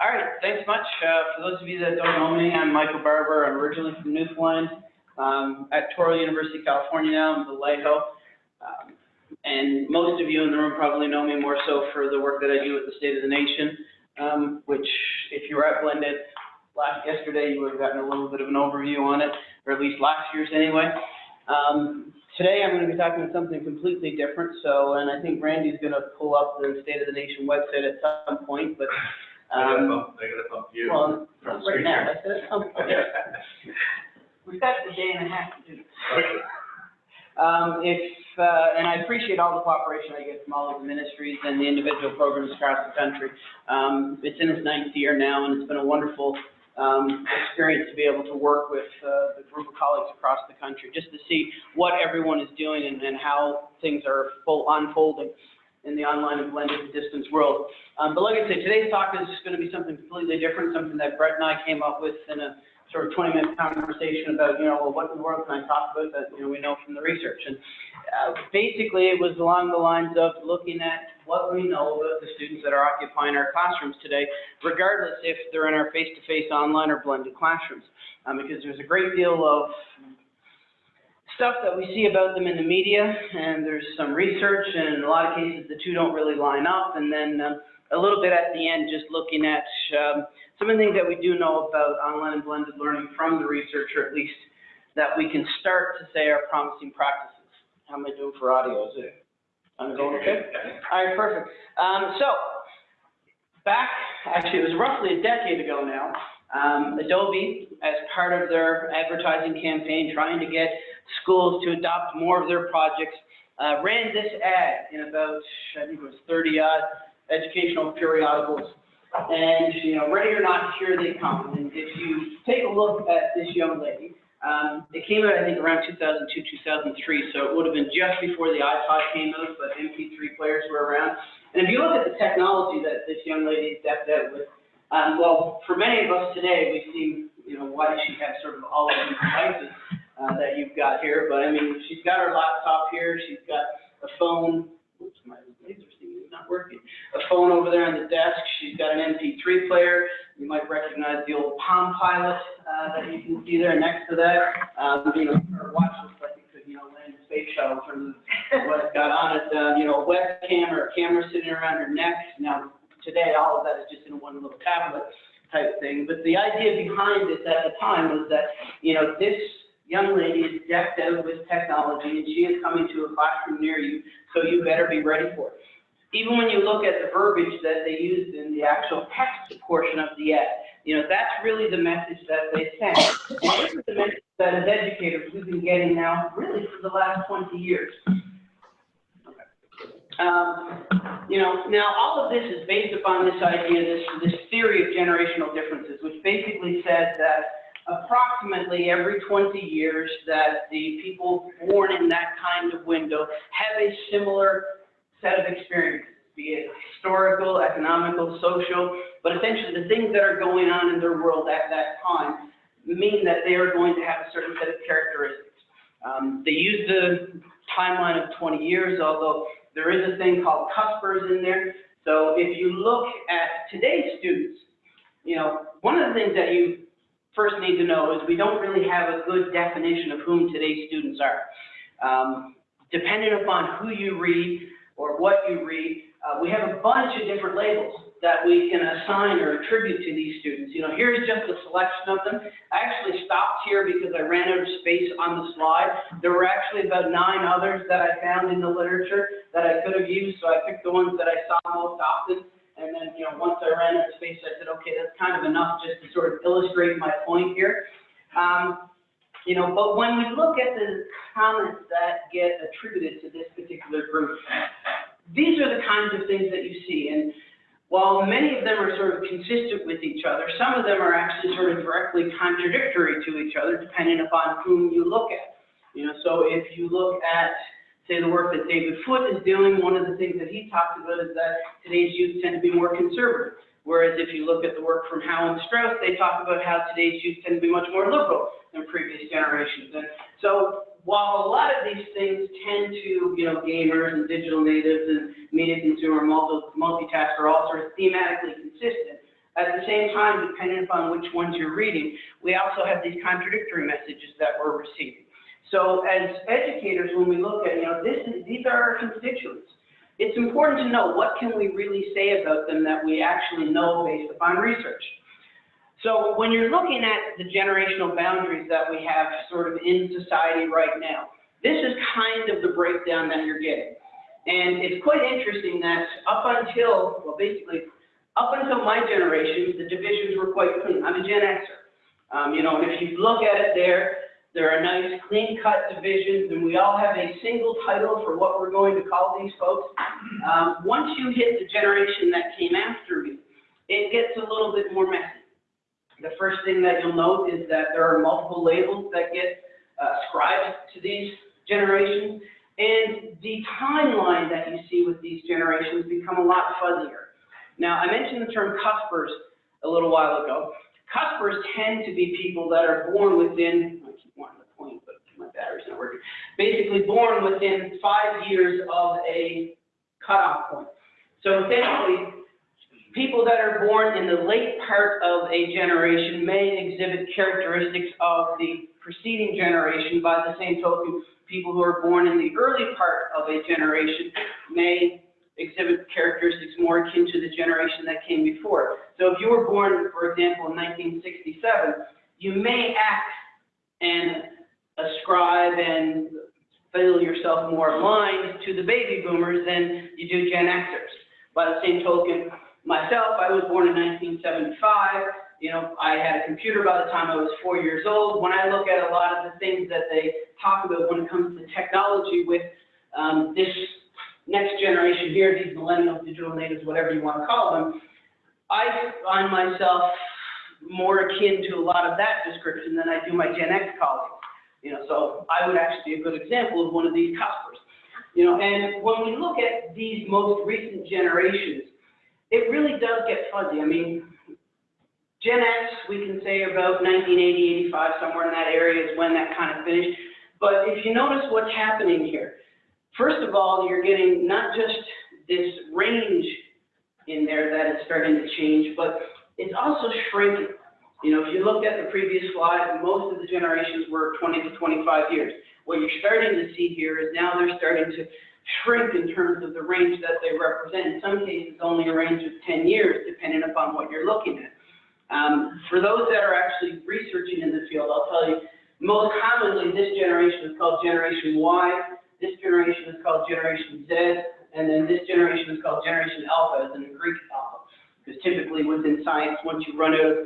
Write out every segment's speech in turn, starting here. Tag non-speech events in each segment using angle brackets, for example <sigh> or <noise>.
All right, thanks much. Uh, for those of you that don't know me, I'm Michael Barbour. I'm originally from Newfoundland. Um, at Touro University, California now, I'm Vallejo. Um, and most of you in the room probably know me more so for the work that I do with the State of the Nation, um, which if you were at Blended last yesterday, you would have gotten a little bit of an overview on it, or at least last year's anyway. Um, today I'm going to be talking about something completely different. So, and I think Randy's going to pull up the State of the Nation website at some point, but Um, bump, they gotta bump you. well, from right now, I said, um, we've got a day and a half to do Um, if, uh, and I appreciate all the cooperation I get from all of the ministries and the individual programs across the country. Um, it's in its ninth year now, and it's been a wonderful, um, experience to be able to work with, uh, the group of colleagues across the country, just to see what everyone is doing and, and how things are full, unfolding in the online and blended distance world. Um, but like I said, today's talk is just gonna be something completely different, something that Brett and I came up with in a sort of twenty minute conversation about, you know, well, what in the world can I talk about that, you know, we know from the research? And, uh, basically, it was along the lines of looking at what we know about the students that are occupying our classrooms today, regardless if they're in our face-to-face, online, or blended classrooms. Um, because there's a great deal of stuff that we see about them in the media, and there's some research, and in a lot of cases, the two don't really line up. And then um, a little bit at the end, just looking at um, some of the things that we do know about online and blended learning from the research, or at least that we can start to say are promising practices. How am I doing for audio? Is it, I'm going okay? All right, perfect. Um, so, back, actually, it was roughly a decade ago now, um, Adobe, as part of their advertising campaign, trying to get schools to adopt more of their projects, uh, ran this ad in about, I think it was thirty odd educational periodicals. And, you know, ready or not, here they come. And if you take a look at this young lady, um, it came out, I think, around two thousand two, two thousand three, so it would have been just before the iPod came out, but MP3 players were around. And if you look at the technology that this young lady is decked out with, um, well, for many of us today, we see, you know, why does she have sort of all of these devices, uh, that you've got here, but I mean, she's got her laptop here, she's got a phone, oops, my laser thing is not working, a phone over there on the desk, she's got an MP3 player, you might recognize the old Palm Pilot, uh, that you can see there next to that, um, you know, her watch looks like it could, you know, land a space shuttle of what it's got on it, uh, you know, a webcam or a camera sitting around her neck, now, today, all of that is just in one little tablet type thing, but the idea behind it at the time was that, you know, this young lady is decked out with technology and she is coming to a classroom near you, so you better be ready for it. Even when you look at the verbiage that they used in the actual text portion of the ad, you know, that's really the message that they sent. And this is the message that as educators we've been getting now really for the last twenty years. Um, you know, now all of this is based upon this idea, this, this theory of generational differences, which basically says that approximately every 20 years that the people born in that kind of window have a similar set of experiences, be it historical, economical, social, but essentially the things that are going on in their world at that time mean that they are going to have a certain set of characteristics. Um, they use the timeline of 20 years, although there is a thing called cuspers in there. So if you look at today's students, you know, one of the things that you first need to know is we don't really have a good definition of whom today's students are. Um, depending upon who you read or what you read, uh, we have a bunch of different labels that we can assign or attribute to these students. You know, here's just a selection of them. I actually stopped here because I ran out of space on the slide. There were actually about nine others that I found in the literature that I could have used, so I picked the ones that I saw most often. And then, you know, once I ran out of space, I said, okay, that's kind of enough just to sort of illustrate my point here. Um, you know, but when we look at the comments that get attributed to this particular group, these are the kinds of things that you see. And while many of them are sort of consistent with each other, some of them are actually sort of directly contradictory to each other, depending upon whom you look at. You know, so if you look at, say, the work that David Foote is doing, one of the things that he talks about is that today's youth tend to be more conservative. Whereas if you look at the work from Howe and Strauss, they talk about how today's youth tend to be much more liberal than previous generations. And so while a lot of these things tend to, you know, gamers and digital natives and media consumer, multi, multitasker, all sort of thematically consistent, At the same time, depending upon which ones you're reading, we also have these contradictory messages that we're receiving. So as educators, when we look at, you know, this is, these are our constituents. It's important to know what can we really say about them that we actually know based upon research. So when you're looking at the generational boundaries that we have sort of in society right now, this is kind of the breakdown that you're getting. And it's quite interesting that up until, well, basically, up until my generation, the divisions were quite clean. I'm a Gen Xer. Um, you know, and if you look at it there, there are nice clean-cut divisions, and we all have a single title for what we're going to call these folks. Um, once you hit the generation that came after me, it gets a little bit more messy. The first thing that you'll note is that there are multiple labels that get uh, ascribed to these generations, and the timeline that you see with these generations become a lot fuzzier. Now, I mentioned the term cuspers a little while ago. Cuspers tend to be people that are born within, I keep wanting to point, but my battery's not working. Basically born within five years of a cutoff point. So essentially, people that are born in the late part of a generation may exhibit characteristics of the preceding generation. By the same token, people who are born in the early part of a generation may exhibit characteristics more akin to the generation that came before. So if you were born, for example, in 1967, you may act and ascribe and feel yourself more aligned to the baby boomers than you do Gen Xers. By the same token, myself, I was born in 1975. You know, I had a computer by the time I was four years old. When I look at a lot of the things that they talk about when it comes to technology with um, this next generation here, these millennials, digital natives, whatever you want to call them, I find myself more akin to a lot of that description than I do my Gen X colleagues. You know, so I would actually be a good example of one of these cuspers. You know, and when we look at these most recent generations, it really does get fuzzy. I mean, Gen X, we can say about 1980, 85, somewhere in that area is when that kind of finished. But if you notice what's happening here, first of all, you're getting not just this range in there that is starting to change, but it's also shrinking. You know, if you looked at the previous slide, most of the generations were 20 to 25 years. What you're starting to see here is now they're starting to shrink in terms of the range that they represent. In some cases, only a range of 10 years, depending upon what you're looking at. Um, for those that are actually researching in the field, I'll tell you, most commonly, this generation is called Generation Y, this generation is called Generation Z, and then this generation is called Generation Alpha, as in the Greek alpha. Because typically within science, once you run out of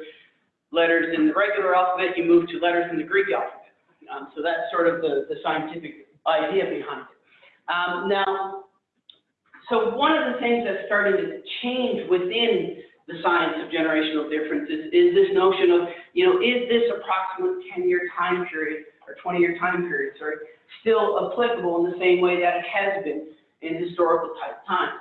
letters in the regular alphabet, you move to letters in the Greek alphabet. Um, so that's sort of the, the scientific idea behind it. Um, now, so one of the things that's starting to change within the science of generational differences is this notion of, you know, is this approximate 10-year time period or 20-year time period, sorry, still applicable in the same way that it has been in historical type times?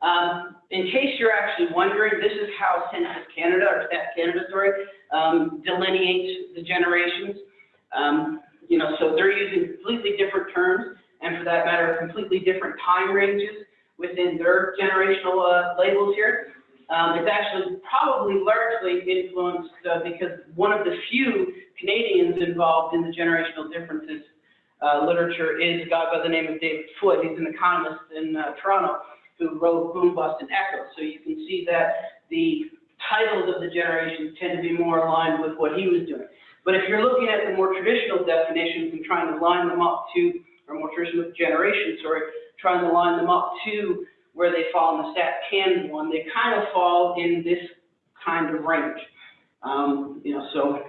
Um, in case you're actually wondering, this is how Census Canada, or Stat Canada, sorry, um, delineates the generations. Um, you know, so they're using completely different terms, and for that matter, completely different time ranges within their generational uh, labels here. Um, it's actually probably largely influenced uh, because one of the few Canadians involved in the generational differences uh, literature is a guy by the name of David Foote. He's an economist in uh, Toronto who wrote Boom, Bust, and Echo. So you can see that the titles of the generations tend to be more aligned with what he was doing. But if you're looking at the more traditional definitions and trying to line them up to, or more traditional generations, sorry, trying to line them up to where they fall in the StatCan one, they kind of fall in this kind of range. Um, you know, so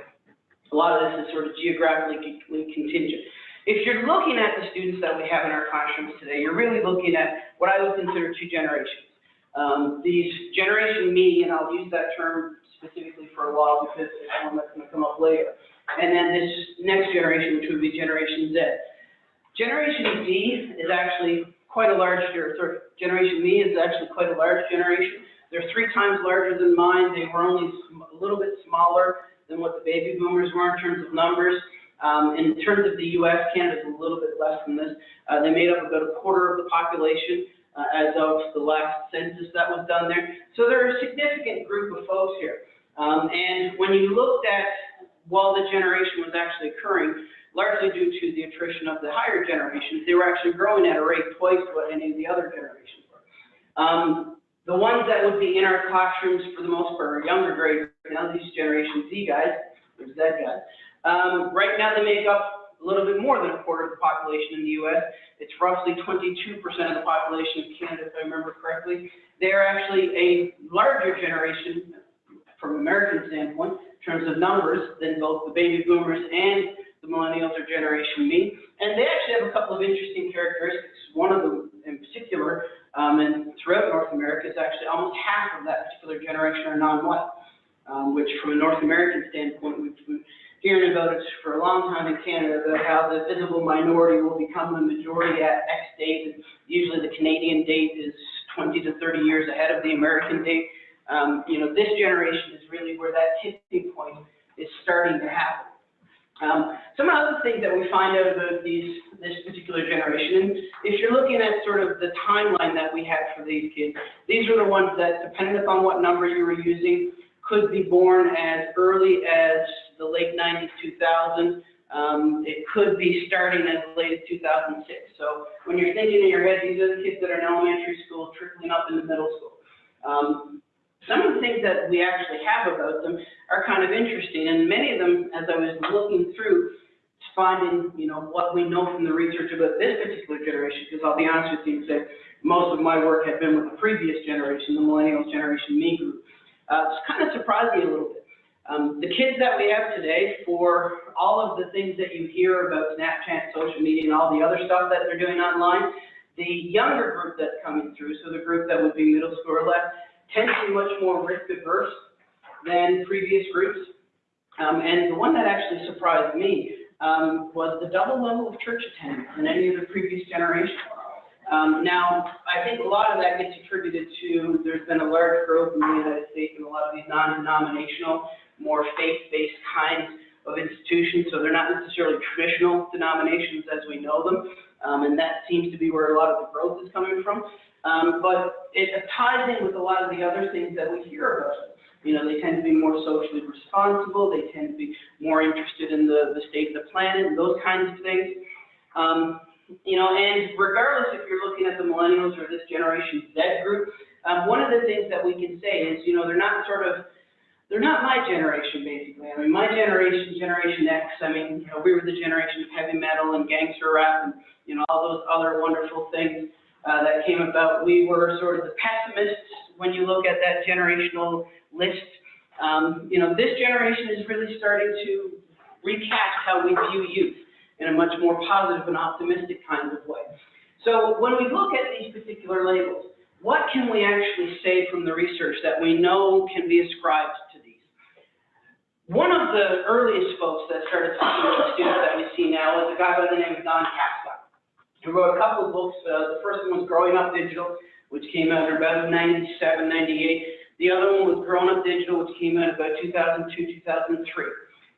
a lot of this is sort of geographically contingent. If you're looking at the students that we have in our classrooms today, you're really looking at what I would consider two generations. Um, these generation me, and I'll use that term specifically for a while because it's one that's going to come up later. And then this next generation, which would be Generation Z. Generation Z is actually quite a large, or Generation Me is actually quite a large generation. They're three times larger than mine. They were only a little bit smaller than what the baby boomers were in terms of numbers. Um, in terms of the U.S., Canada's a little bit less than this. Uh, they made up about a quarter of the population. uh, as of the last census that was done there. So they're a significant group of folks here. Um, and when you looked at, while the generation was actually occurring, largely due to the attrition of the higher generations, they were actually growing at a rate twice what any of the other generations were. Um, the ones that would be in our classrooms for the most part are younger graders, now these Generation Z guys, or Z guys. Um, right now they make up a little bit more than a quarter of the population in the US. It's roughly twenty-two percent of the population of Canada, if I remember correctly. They're actually a larger generation from American standpoint, in terms of numbers, than both the baby boomers and the millennials or Generation Me. And they actually have a couple of interesting characteristics. One of them in particular, um, and throughout North America, is actually almost half of that particular generation are non-white, um, which from a North American standpoint, we've hearing about it for a long time in Canada, about how the visible minority will become the majority at X date. And usually the Canadian date is 20 to 30 years ahead of the American date. Um, you know, this generation is really where that tipping point is starting to happen. Um, some other things that we find out about these, this particular generation, if you're looking at sort of the timeline that we had for these kids, these are the ones that, depending upon what number you were using, could be born as early as the late 90s, 2000. Um, it could be starting as late as 2006. So when you're thinking in your head, these are the kids that are in elementary school, trickling up into middle school. Um, some of the things that we actually have about them are kind of interesting, and many of them, as I was looking through, finding, you know, what we know from the research about this particular generation, because I'll be honest with you and say, most of my work had been with the previous generation, the millennials generation, me group. Uh, it's kind of surprised me a little bit. Um, the kids that we have today, for all of the things that you hear about Snapchat, social media, and all the other stuff that they're doing online, the younger group that's coming through, so the group that would be middle school or less, tend to be much more risk averse than previous groups. Um, and the one that actually surprised me um, was the double level of church attendance in any of the previous generations. Um, now, I think a lot of that gets attributed to there's been a large growth in the United States in a lot of these non-denominational, more faith-based kinds of institutions, so they're not necessarily traditional denominations as we know them, um, and that seems to be where a lot of the growth is coming from. Um, but it ties in with a lot of the other things that we hear about. You know, they tend to be more socially responsible, they tend to be more interested in the, the state of the planet, and those kinds of things. Um, you know, and regardless if you're looking at the millennials or this Generation Z group, um, one of the things that we can say is, you know, they're not sort of, they're not my generation, basically. I mean, my generation, Generation X, I mean, you know, we were the generation of heavy metal and gangster rap and, you know, all those other wonderful things uh, that came about. We were sort of the pessimists when you look at that generational list. Um, you know, this generation is really starting to recast how we view youth in a much more positive and optimistic kind of way. So when we look at these particular labels, what can we actually say from the research that we know can be ascribed? One of the earliest folks that started talking to students that we see now is a guy by the name of Don Tapscott. He wrote a couple of books. Uh, the first one was Growing Up Digital, which came out in about 97, 98. The other one was Grown Up Digital, which came out about 2002, 2003.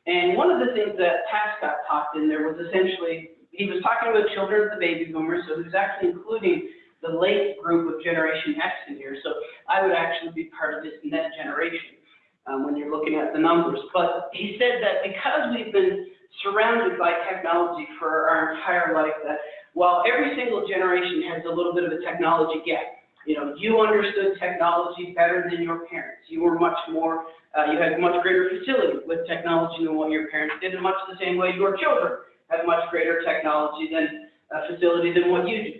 And one of the things that Tapscott talked in there was essentially, he was talking about children of the baby boomers, so he was actually including the late group of Generation X in here. So I would actually be part of this next generation um, when you're looking at the numbers. But he said that because we've been surrounded by technology for our entire life, that while every single generation has a little bit of a technology gap, you know, you understood technology better than your parents. You were much more, uh, you had much greater facility with technology than what your parents did, in much the same way your children have much greater technology than uh, facility than what you do.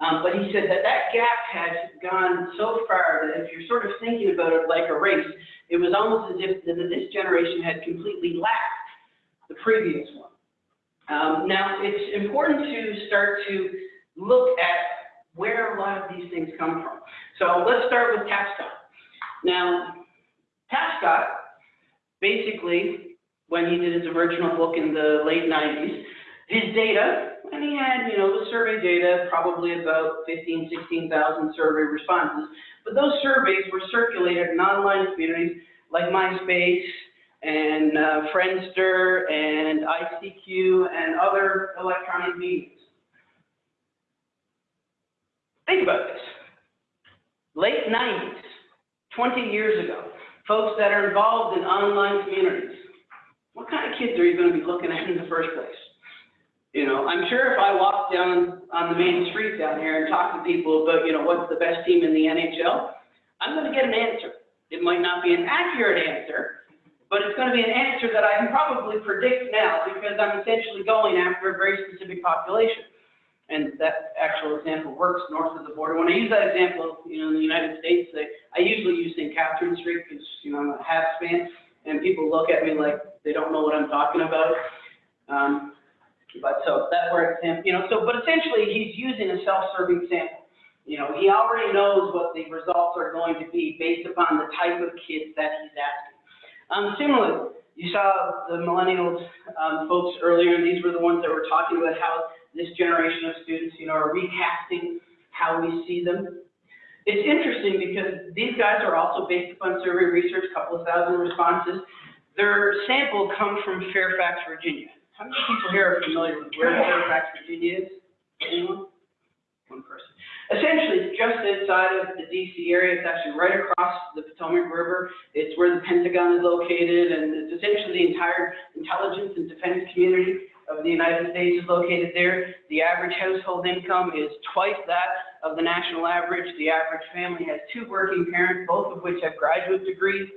Um, but he said that that gap has gone so far that if you're sort of thinking about it like a race, it was almost as if this generation had completely lapped the previous one. Um, now, it's important to start to look at where a lot of these things come from. So let's start with Tapscott. Now, Tapscott, basically, when he did his original book in the late 90s, his data, and he had, you know, the survey data, probably about 15, 16,000 survey responses, but those surveys were circulated in online communities like MySpace and uh, Friendster and ICQ and other electronic mediums. Think about this. late nineties, twenty years ago, folks that are involved in online communities, what kind of kids are you gonna be looking at in the first place? You know, I'm sure if I walked down on the main street down here and talked to people about, you know, what's the best team in the NHL, I'm gonna get an answer. It might not be an accurate answer, but it's gonna be an answer that I can probably predict now because I'm essentially going after a very specific population. And that actual example works north of the border. When I use that example, you know, in the United States, I, I usually use St. Catherine Street because, you know, I'm a Habs fan, and people look at me like they don't know what I'm talking about. Um, but so that works, and, you know, so, but essentially, he's using a self-serving sample. You know, he already knows what the results are going to be based upon the type of kids that he's asking. Um, similarly, you saw the millennials, um, folks earlier, these were the ones that were talking about how this generation of students, you know, are recasting how we see them. It's interesting because these guys are also based upon survey research, a couple of thousand responses. Their sample comes from Fairfax, Virginia. How many people here are familiar with where Fairfax, Virginia is? Anyone? One person. Essentially, it's just outside of the DC area. It's actually right across the Potomac River. It's where the Pentagon is located, and it's essentially the entire intelligence and defense community of the United States is located there. The average household income is twice that of the national average. The average family has two working parents, both of which have graduate degrees.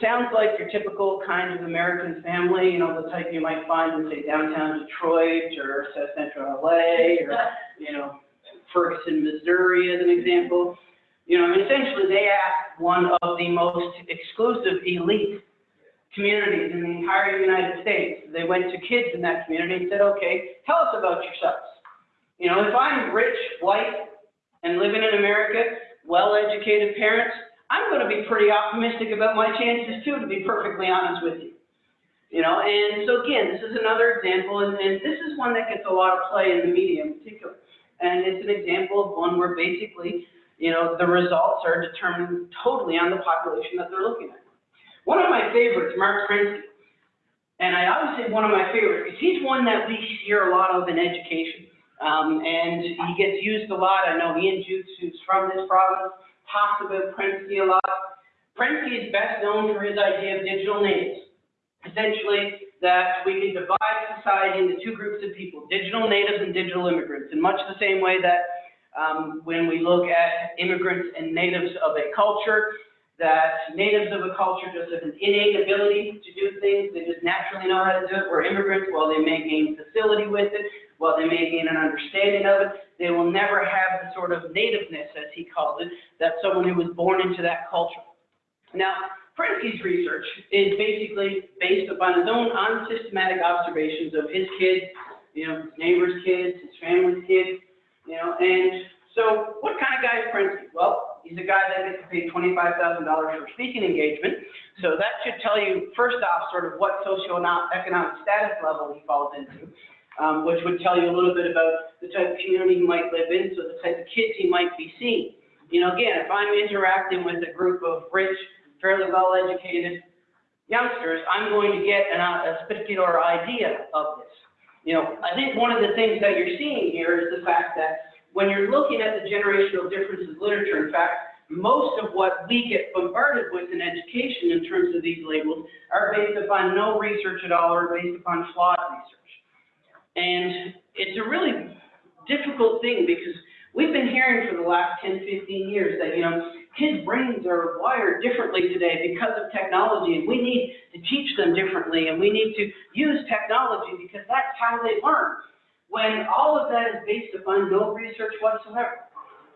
Sounds like your typical kind of American family, you know, the type you might find in, say, downtown Detroit or South Central LA or, <laughs> you know, Ferguson, Missouri as an example. You know, I mean, essentially they asked one of the most exclusive elite communities in the entire United States. They went to kids in that community and said, okay, tell us about yourselves. You know, if I'm rich, white, and living in America, well-educated parents, I'm going to be pretty optimistic about my chances too, to be perfectly honest with you. You know, and so again, this is another example, and, and this is one that gets a lot of play in the media in particular. And it's an example of one where basically, you know, the results are determined totally on the population that they're looking at. One of my favorites, Marc Prensky, and I always say one of my favorites, because he's one that we hear a lot of in education. Um, and he gets used a lot. I know Ian Jukes, who's from this province, talks about Prensky a lot. Prensky is best known for his idea of digital natives. Essentially, that we can divide society into two groups of people, digital natives and digital immigrants, in much the same way that um, when we look at immigrants and natives of a culture, that natives of a culture just have an innate ability to do things, they just naturally know how to do it, where immigrants, while they may gain facility with it, while they may gain an understanding of it, they will never have the sort of nativeness, as he called it, that someone who was born into that culture. Now, Prensky's research is basically based upon his own unsystematic observations of his kids, you know, his neighbor's kids, his family's kids, you know, and so what kind of guy is Prensky? Well, he's a guy that gets paid $25,000 for speaking engagement. So that should tell you, first off, sort of what socioeconomic status level he falls into, um, which would tell you a little bit about the type of community he might live in, so the type of kids he might be seeing. You know, again, if I'm interacting with a group of rich, fairly well-educated youngsters, I'm going to get an, a particular idea of this. You know, I think one of the things that you're seeing here is the fact that when you're looking at the generational differences literature, in fact, most of what we get bombarded with in education in terms of these labels are based upon no research at all or based upon flawed research. And it's a really difficult thing because we've been hearing for the last 10, 15 years that, you know, kids' brains are wired differently today because of technology, and we need to teach them differently, and we need to use technology because that's how they learn. When all of that is based upon no research whatsoever,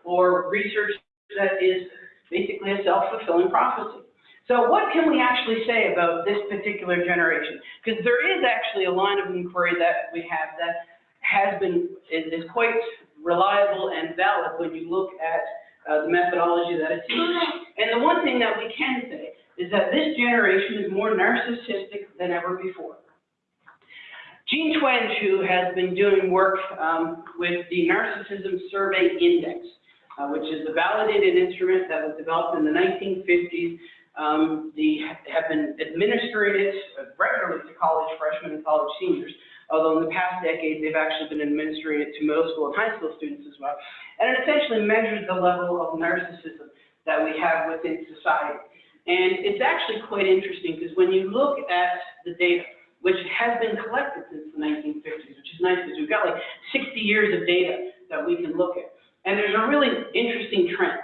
or research that is basically a self-fulfilling prophecy. So what can we actually say about this particular generation? Because there is actually a line of inquiry that we have that has been, is, quite reliable and valid when you look at uh, the methodology that it's used. And the one thing that we can say is that this generation is more narcissistic than ever before. Jean Twenge, who has been doing work um, with the Narcissism Survey Index, uh, which is a validated instrument that was developed in the 1950s. Um, the have been administering it regularly to college freshmen and college seniors although in the past decade, they've actually been administering it to middle school and high school students as well. And it essentially measures the level of narcissism that we have within society. And it's actually quite interesting, because when you look at the data, which has been collected since the 1950s, which is nice, because we've got like 60 years of data that we can look at. And there's a really interesting trend.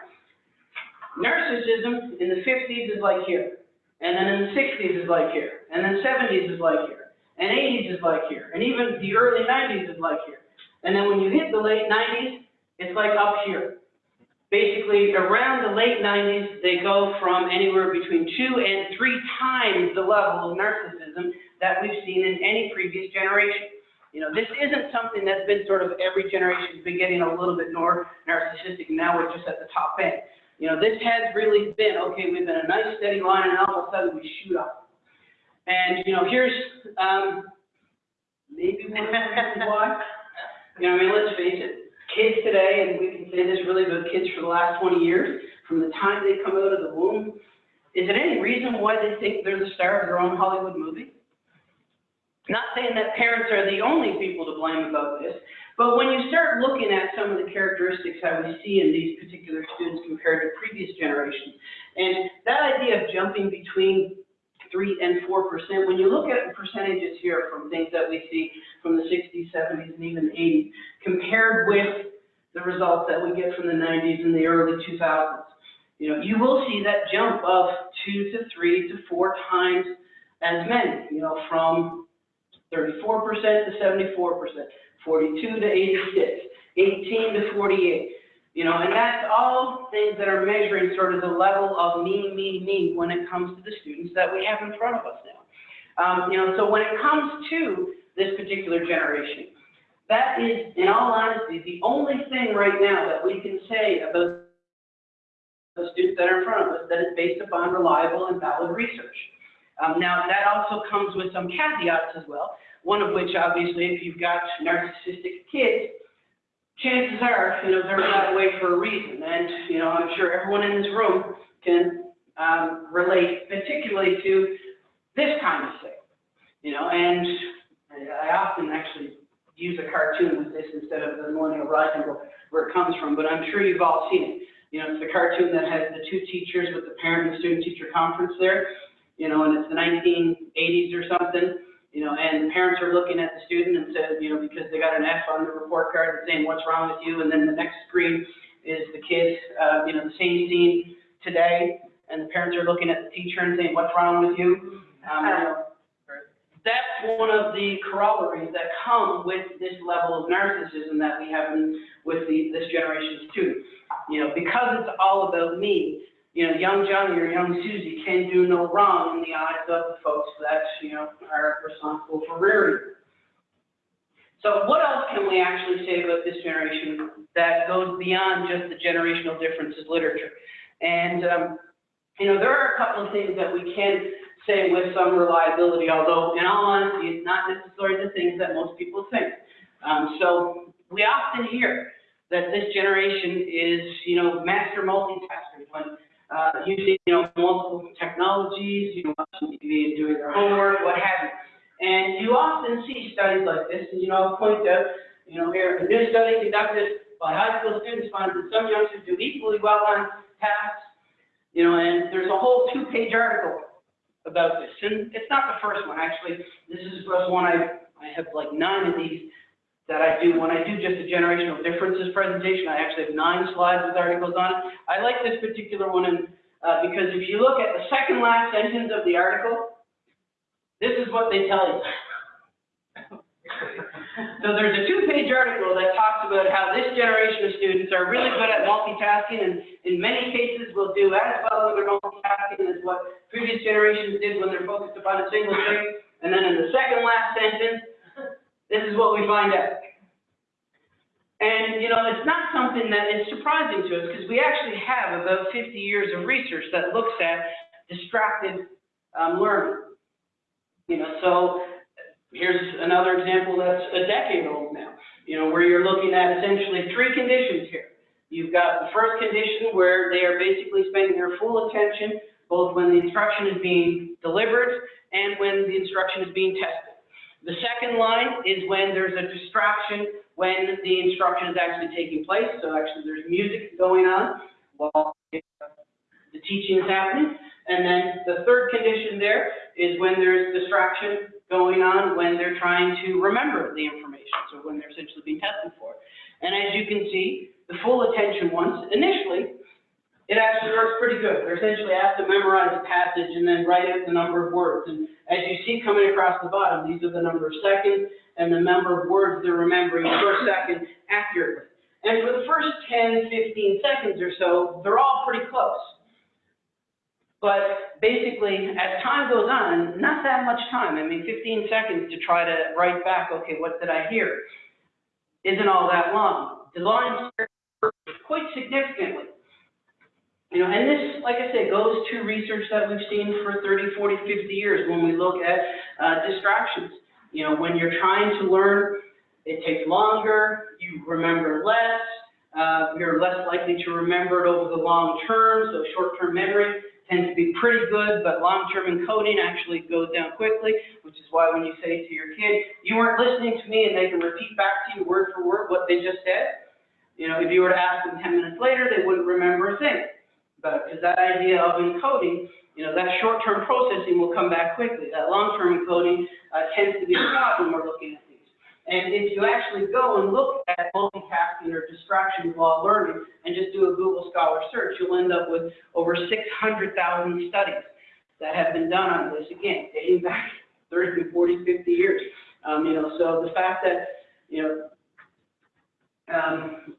Narcissism in the 50s is like here, and then in the 60s is like here, and then 70s is like here, and 80s is like here, and even the early 90s is like here. And then when you hit the late 90s, it's like up here. Basically, around the late 90s, they go from anywhere between two and three times the level of narcissism that we've seen in any previous generation. You know, this isn't something that's been sort of every generation's been getting a little bit more narcissistic, now we're just at the top end. You know, this has really been, okay, we've been a nice steady line, and all of a sudden we shoot up. And, you know, here's, um, maybe one reasons why. You know, I mean, let's face it, kids today, and we can say this really about kids for the last twenty years, from the time they come out of the womb, is there any reason why they think they're the star of their own Hollywood movie? Not saying that parents are the only people to blame about this, but when you start looking at some of the characteristics that we see in these particular students compared to previous generations, and that idea of jumping between three and four percent, when you look at the percentages here from things that we see from the sixties, seventies, and even the eighties, compared with the results that we get from the nineties and the early two thousands, you know, you will see that jump of two to three to four times as many, you know, from thirty-four percent to seventy-four percent, forty-two to 86, 18 to forty-eight. You know, and that's all things that are measuring sort of the level of me, me, me when it comes to the students that we have in front of us now. Um, you know, so when it comes to this particular generation, that is, in all honesty, the only thing right now that we can say about the students that are in front of us that is based upon reliable and valid research. Um, now, that also comes with some caveats as well, one of which, obviously, if you've got narcissistic kids, chances are, you know, they're that way for a reason. And, you know, I'm sure everyone in this room can um, relate particularly to this kind of thing. You know, and I often actually use a cartoon with this instead of the Millennial Rising where it comes from, but I'm sure you've all seen it. You know, it's the cartoon that has the two teachers with the parent and student teacher conference there, you know, and it's the 1980s or something you know, and parents are looking at the student and said, you know, because they got an F on the report card and saying, what's wrong with you? And then the next screen is the kid, uh, you know, the same scene today, and the parents are looking at the teacher and saying, what's wrong with you? Um, that's one of the corollaries that come with this level of narcissism that we have in, with the, this generation of students. You know, because it's all about me, you know, young Johnny or young Susie can do no wrong in the eyes of the folks that, you know, are responsible for rearing. So what else can we actually say about this generation that goes beyond just the generational differences literature? And, um, you know, there are a couple of things that we can say with some reliability, although in all honesty, it's not necessarily the things that most people think. Um, so we often hear that this generation is, you know, master multitaskers when uh, using, you know, multiple technologies, you know, watching TV and doing their homework, what have you. And you often see studies like this, and, you know, I'll point out, you know, here, a new study conducted by high school students finds that some youngsters do equally well on tasks, you know, and there's a whole two-page article about this. And it's not the first one, actually. This is the first one I, I have like nine of these that I do, when I do just a generational differences presentation, I actually have nine slides with articles on it. I like this particular one uh, because if you look at the second last sentence of the article, this is what they tell you. <laughs> so there's a two-page article that talks about how this generation of students are really good at multitasking and in many cases will do as well with their multitasking as what previous generations did when they're focused upon a single thing. And then in the second last sentence, this is what we find out. And, you know, it's not something that is surprising to us because we actually have about 50 years of research that looks at distracted um, learning. You know, so here's another example that's a decade old now, you know, where you're looking at essentially three conditions here. You've got the first condition where they are basically spending their full attention both when the instruction is being delivered and when the instruction is being tested. The second line is when there's a distraction, when the instruction is actually taking place. So actually, there's music going on while the teaching is happening. And then the third condition there is when there's distraction going on, when they're trying to remember the information, so when they're essentially being tested for. And as you can see, the full attention ones, initially, it actually works pretty good. They're essentially asked to memorize a passage and then write out the number of words. And as you see coming across the bottom, these are the number of seconds and the number of words they're remembering per second accurately. And for the first 10, 15 seconds or so, they're all pretty close. But basically, as time goes on, not that much time, I mean, 15 seconds to try to write back, okay, what did I hear? Isn't all that long. The lines quite significantly. You know, and this, like I said, goes to research that we've seen for 30, 40, 50 years when we look at uh, distractions. You know, when you're trying to learn, it takes longer, you remember less, uh, you're less likely to remember it over the long term, so short-term memory tends to be pretty good, but long-term encoding actually goes down quickly, which is why when you say to your kid, you weren't listening to me, and they can repeat back to you word for word what they just said, you know, if you were to ask them 10 minutes later, they wouldn't remember a thing. But, because that idea of encoding, you know, that short-term processing will come back quickly. That long-term encoding uh, tends to be the problem when we're looking at these. And if you actually go and look at multitasking or distraction while learning and just do a Google Scholar search, you'll end up with over 600,000 studies that have been done on this, again, dating back <laughs> 30, 40, 50 years. Um, you know, so the fact that, you know, um,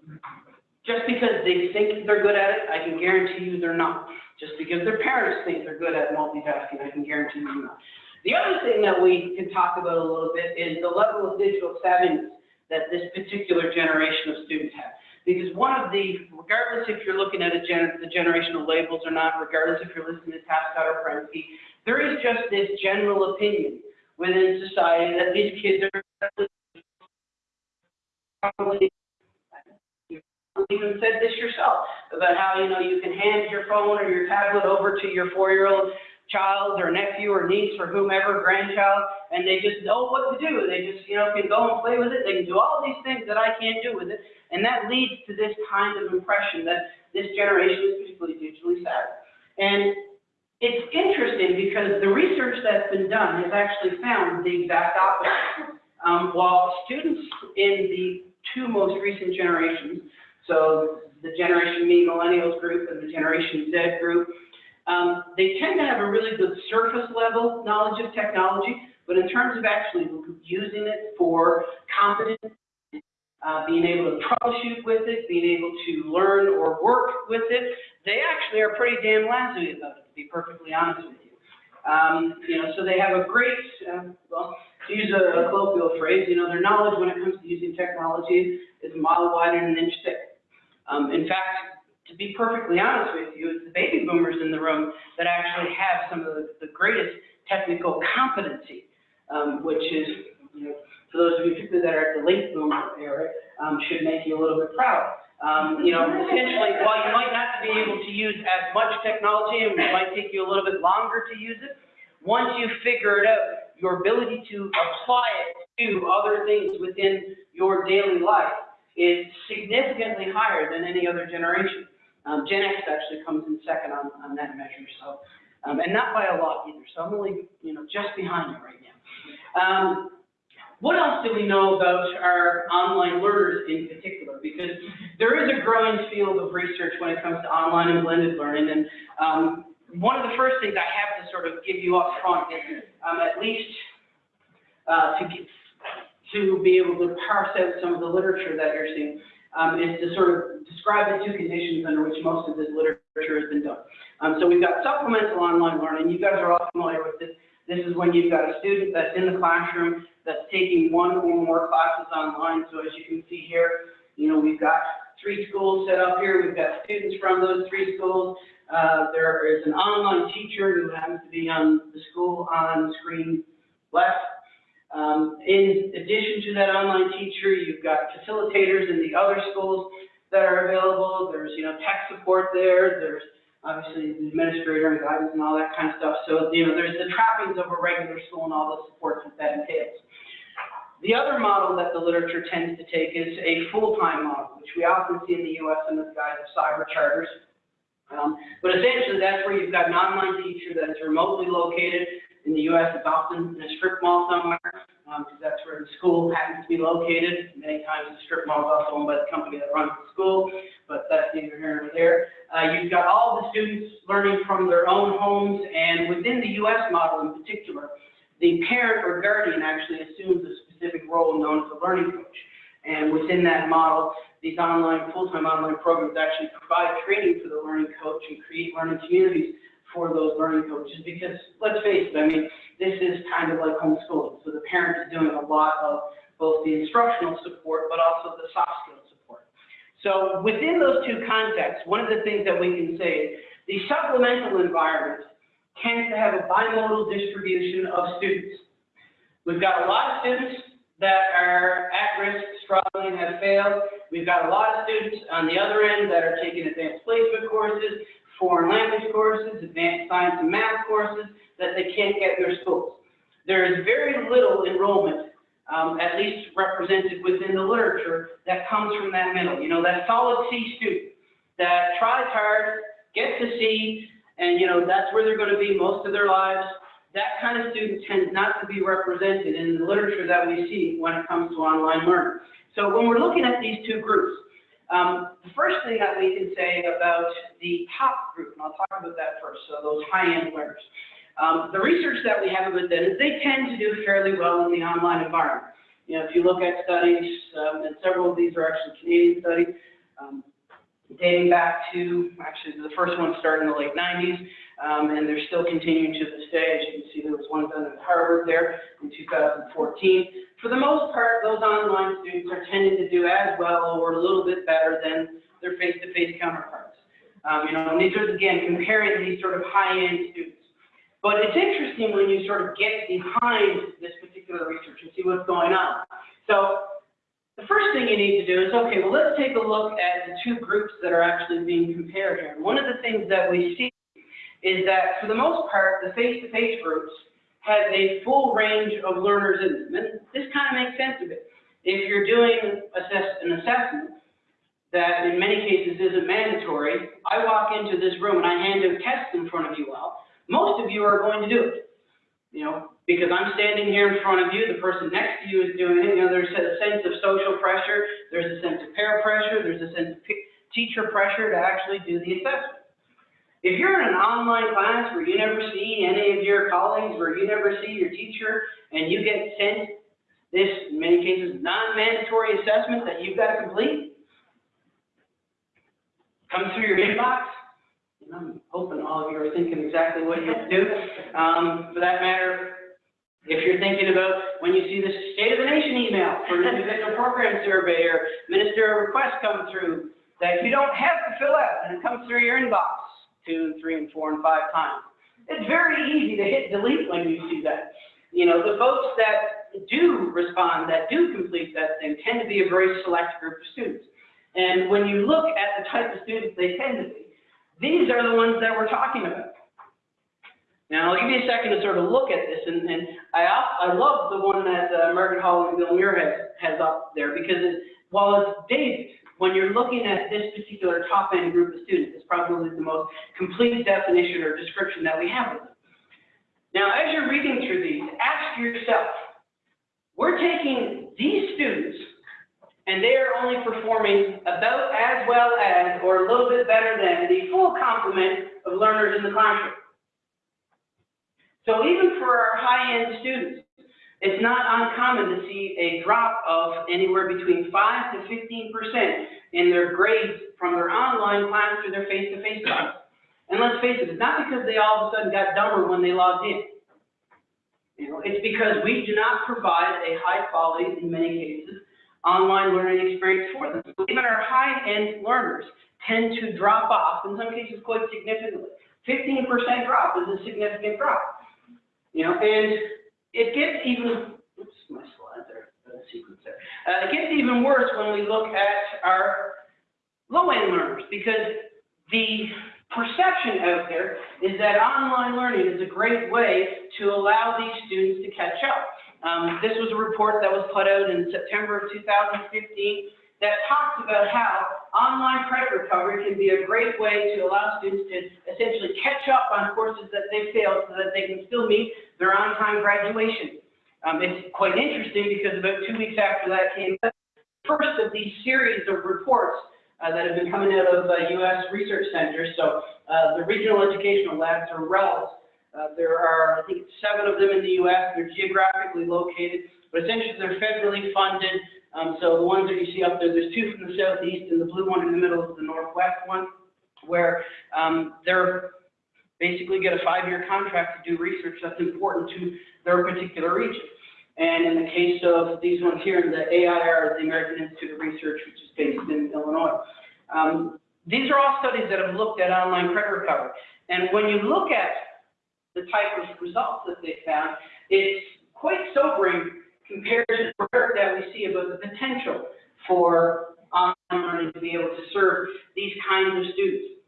just because they think they're good at it, I can guarantee you they're not. Just because their parents think they're good at multitasking, I can guarantee you they're not. The other thing that we can talk about a little bit is the level of digital savviness that this particular generation of students have. Because one of the, regardless if you're looking at gen, the generational labels or not, regardless if you're listening to Tapscott or Prensky, there is just this general opinion within society that these kids are even said this yourself about how you know you can hand your phone or your tablet over to your four-year-old child or nephew or niece or whomever, grandchild, and they just know what to do. They just, you know, can go and play with it. They can do all these things that I can't do with it. And that leads to this kind of impression that this generation is particularly digitally savvy. And it's interesting because the research that's been done has actually found the exact opposite. Um, while students in the two most recent generations, so the Generation Me Millennials group and the Generation Z group, um, they tend to have a really good surface level knowledge of technology, but in terms of actually using it for competence, uh, being able to troubleshoot with it, being able to learn or work with it, they actually are pretty damn lazy about it, to be perfectly honest with you. Um, you know, so they have a great, uh, well, to use a, a colloquial phrase, you know, their knowledge when it comes to using technology is a mile wide and an inch thick. Um, in fact, to be perfectly honest with you, it's the baby boomers in the room that actually have some of the, the greatest technical competency, um, which is, you know, for those of you particularly that are at the late boomer era, um, should make you a little bit proud. Um, you know, essentially, while you might not be able to use as much technology and it might take you a little bit longer to use it, once you figure it out, your ability to apply it to other things within your daily life is significantly higher than any other generation. Um, Gen X actually comes in second on, on that measure, so, um, and not by a lot either, so I'm only, you know, just behind you right now. Um, what else do we know about our online learners in particular? Because there is a growing field of research when it comes to online and blended learning, and um, one of the first things I have to sort of give you up front is um, at least uh, to get, to be able to parse out some of the literature that you're seeing um, is to sort of describe the two conditions under which most of this literature has been done. Um, so we've got supplemental online learning. You guys are all familiar with this. This is when you've got a student that's in the classroom that's taking one or more classes online. So as you can see here, you know, we've got three schools set up here. We've got students from those three schools. Uh, there is an online teacher who happens to be on the school on screen left. Um, in addition to that online teacher, you've got facilitators in the other schools that are available. There's, you know, tech support there. There's obviously the administrator and guidance and all that kind of stuff. So, you know, there's the trappings of a regular school and all the supports that that entails. The other model that the literature tends to take is a full-time model, which we often see in the US in the guise of cyber charters. Um, but essentially, that's where you've got an online teacher that is remotely located. In the US, it's often in a strip mall somewhere, um, because that's where the school happens to be located. Many times the strip mall is also owned by the company that runs the school, but that's neither here nor there. Uh, you've got all the students learning from their own homes, and within the US model in particular, the parent or guardian actually assumes a specific role known as a learning coach. And within that model, these online, full-time online programs actually provide training for the learning coach and create learning communities for those learning coaches. Because let's face it, I mean, this is kind of like homeschooling. So the parent is doing a lot of both the instructional support, but also the soft skill support. So within those two contexts, one of the things that we can say is the supplemental environment tends to have a bimodal distribution of students. We've got a lot of students that are at risk, struggling, have failed. We've got a lot of students on the other end that are taking advanced placement courses, foreign language courses, advanced science and math courses that they can't get in their schools. There is very little enrollment, um, at least represented within the literature, that comes from that middle. You know, that solid C student that tries hard, gets a C, and you know, that's where they're going to be most of their lives. That kind of student tends not to be represented in the literature that we see when it comes to online learning. So when we're looking at these two groups, um, the first thing that we can say about the top group, and I'll talk about that first, so those high-end learners. Um, the research that we have about them is they tend to do fairly well in the online environment. You know, if you look at studies, um, and several of these are actually Canadian studies, um, dating back to, actually, the first one started in the late 90s, um, and they're still continuing to this day. As you can see, there was one done at Harvard there in 2014. For the most part, those online students are tending to do as well or a little bit better than their face-to-face counterparts. Um, you know, and these are, again, comparing these sort of high-end students. But it's interesting when you sort of get behind this particular research and see what's going on. So the first thing you need to do is, okay, well, let's take a look at the two groups that are actually being compared here. One of the things that we see is that, for the most part, the face-to-face -face groups have a full range of learners in them. And this kind of makes sense of it. If you're doing assess an assessment that in many cases isn't mandatory, I walk into this room and I hand a test in front of you all, most of you are going to do it. You know, because I'm standing here in front of you, the person next to you is doing it, you know, there's a sense of social pressure, there's a sense of peer pressure, there's a sense of teacher pressure to actually do the assessment. If you're in an online class where you never see any of your colleagues, where you never see your teacher, and you get sent this, in many cases, non-mandatory assessment that you've got to complete, comes through your inbox, and I'm hoping all of you are thinking exactly what you do. Um, for that matter, if you're thinking about when you see the State of the Nation email for an individual program survey or ministerial request come through that you don't have to fill out and it comes through your inbox two and three and four and five times. It's very easy to hit delete when you see that. You know, the folks that do respond, that do complete that thing, tend to be a very select group of students. And when you look at the type of students they tend to be, these are the ones that we're talking about. Now, I'll give you a second to sort of look at this, and, and I, I love the one that uh, Margaret Haughey and Bill Muirhead, has up there, because it, while it's dated, when you're looking at this particular top-end group of students, it's probably the most complete definition or description that we have of them. Now, as you're reading through these, ask yourself, we're taking these students, and they are only performing about as well as, or a little bit better than, the full complement of learners in the classroom. So even for our high-end students, it's not uncommon to see a drop of anywhere between 5 to 15% in their grades from their online class to their face-to-face -face class. And let's face it, it's not because they all of a sudden got dumber when they logged in. You know, it's because we do not provide a high quality, in many cases, online learning experience for them. Even our high-end learners tend to drop off, in some cases quite significantly. 15% drop is a significant drop. You know, and it gets even, oops, my slide there, the sequence there. Uh, it gets even worse when we look at our low-end learners because the perception out there is that online learning is a great way to allow these students to catch up. Um, this was a report that was put out in September of 2015 that talks about how online credit recovery can be a great way to allow students to essentially catch up on courses that they failed so that they can still meet their on-time graduation. Um, it's quite interesting because about two weeks after that came the first of these series of reports uh, that have been coming out of uh, U.S. research centers. So uh, the regional educational labs or RELs. Uh, there are, I think, seven of them in the U.S. They're geographically located, but essentially they're federally funded. Um, so the ones that you see up there, there's two from the southeast, and the blue one in the middle is the northwest one, where um, they're basically get a five-year contract to do research that's important to their particular region. And in the case of these ones here, in the AIR, the American Institute of Research, which is based in Illinois. Um, these are all studies that have looked at online credit recovery. And when you look at the type of results that they found, it's quite sobering work that we see about the potential for online learning to be able to serve these kinds of students.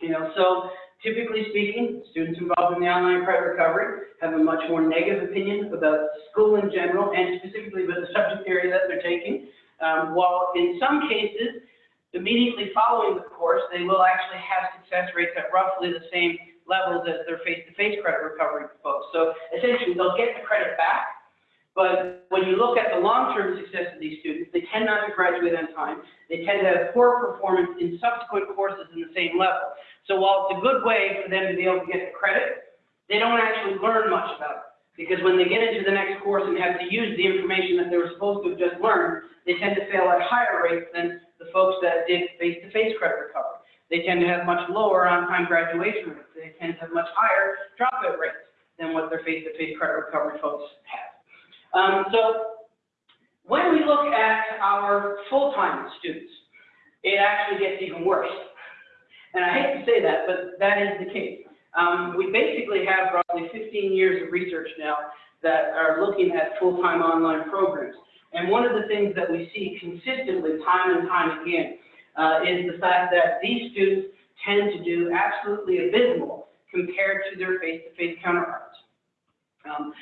You know, so typically speaking, students involved in the online credit recovery have a much more negative opinion about school in general and specifically about the subject area that they're taking. Um, while in some cases, immediately following the course, they will actually have success rates at roughly the same levels as their face-to-face credit recovery folks. So essentially, they'll get the credit back, but when you look at the long-term success of these students, they tend not to graduate on time. They tend to have poor performance in subsequent courses in the same level. So while it's a good way for them to be able to get the credit, they don't actually learn much about it. Because when they get into the next course and have to use the information that they were supposed to have just learned, they tend to fail at higher rates than the folks that did face-to-face credit recovery. They tend to have much lower on-time graduation rates. They tend to have much higher dropout rates than what their face-to-face credit recovery folks have. Um, so when we look at our full-time students, it actually gets even worse. And I hate to say that, but that is the case. Um, we basically have roughly 15 years of research now that are looking at full-time online programs. And one of the things that we see consistently, time and time again, uh, is the fact that these students tend to do absolutely abysmal compared to their face-to-face counterparts. Um,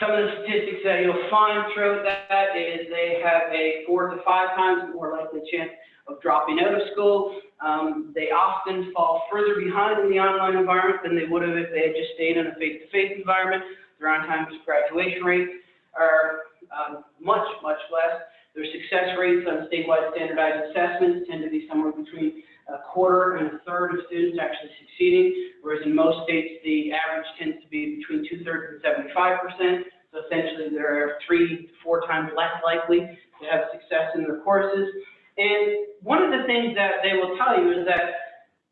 some of the statistics that you'll find throughout that is they have a four to five times more likely chance of dropping out of school. Um, they often fall further behind in the online environment than they would have if they had just stayed in a face-to-face environment. Their on-time graduation rates are um, much, much less. Their success rates on statewide standardized assessments tend to be somewhere between a quarter and a third of students actually succeeding, whereas in most states, the average tends to be between two-thirds and 75%. So essentially, they're three to four times less likely to have success in their courses. And one of the things that they will tell you is that,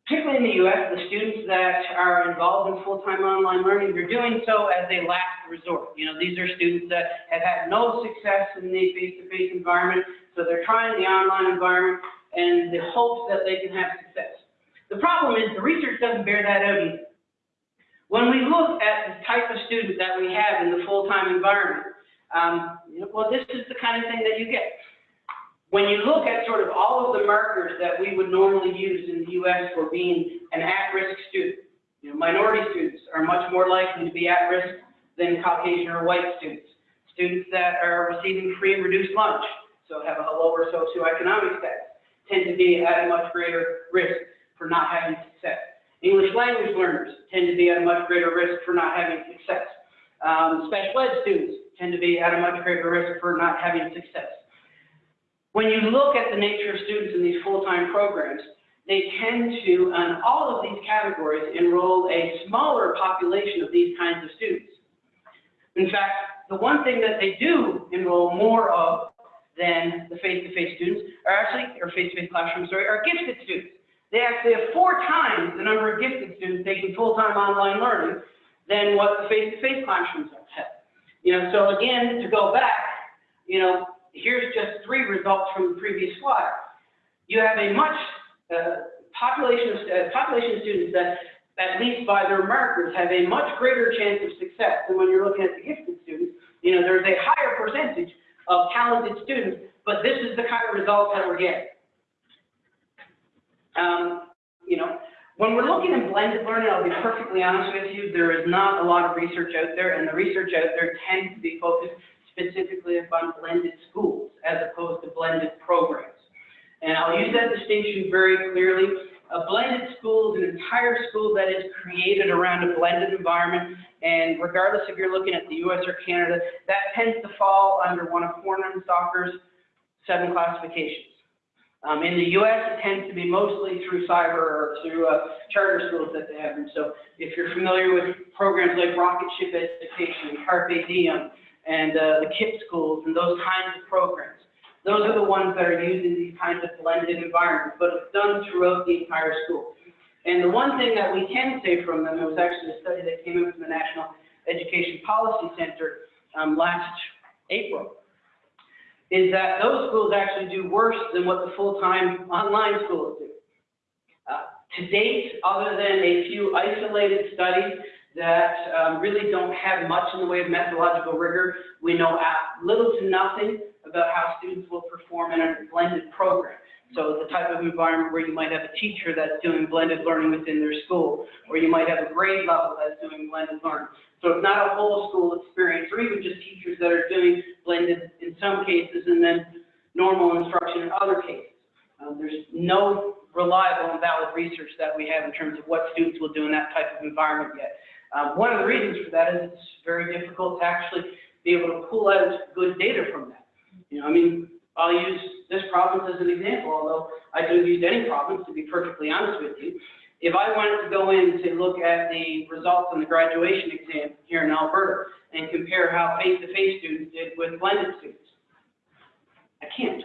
particularly in the U.S., the students that are involved in full-time online learning, they're doing so as a last resort. You know, these are students that have had no success in the face-to-face environment, so they're trying the online environment and the hopes that they can have success. The problem is the research doesn't bear that out either. When we look at the type of student that we have in the full-time environment, um, well, this is the kind of thing that you get. When you look at sort of all of the markers that we would normally use in the U.S. for being an at-risk student, you know, minority students are much more likely to be at risk than Caucasian or white students. Students that are receiving free and reduced lunch, so have a lower socioeconomic status, tend to be at a much greater risk for not having success. English language learners tend to be at a much greater risk for not having success. Um, special ed students tend to be at a much greater risk for not having success. When you look at the nature of students in these full-time programs, they tend to, on all of these categories, enroll a smaller population of these kinds of students. In fact, the one thing that they do enroll more of than the face-to-face students are actually, or face-to-face classrooms, sorry, are gifted students. They actually have four times the number of gifted students taking full-time online learning than what the face-to-face classrooms have. You know, so again, to go back, you know, here's just three results from the previous slide. You have a much uh, population of uh, population of students that, at least by their markers, have a much greater chance of success than when you're looking at the gifted students. You know, there's a higher percentage of talented students, but this is the kind of results that we're getting. Um, you know, when we're looking at blended learning, I'll be perfectly honest with you, there is not a lot of research out there, and the research out there tends to be focused specifically upon blended schools as opposed to blended programs. And I'll use that distinction very clearly. A blended school is an entire school that is created around a blended environment, and regardless if you're looking at the US or Canada, that tends to fall under one of Staker's seven classifications. Um, in the US, it tends to be mostly through cyber or through uh, charter schools that they have. And so if you're familiar with programs like Rocket Ship Education, Carpe Diem, and uh, the KIPP schools, and those kinds of programs, those are the ones that are used in these kinds of blended environments, but it's done throughout the entire school. And the one thing that we can say from them, it was actually a study that came in from the National Education Policy Center um, last April, is that those schools actually do worse than what the full-time online schools do. Uh, to date, other than a few isolated studies that um, really don't have much in the way of methodological rigor, we know little to nothing about how students will perform in a blended program. So the type of environment where you might have a teacher that's doing blended learning within their school, or you might have a grade level that's doing blended learning. So it's not a whole school experience, or even just teachers that are doing blended in some cases and then normal instruction in other cases. Um, there's no reliable and valid research that we have in terms of what students will do in that type of environment yet. Um, one of the reasons for that is it's very difficult to actually be able to pull out good data from that. You know, I mean, I'll use this province as an example, although I don't use any province, to be perfectly honest with you. If I wanted to go in to look at the results on the graduation exam here in Alberta and compare how face-to-face students did with blended students, I can't.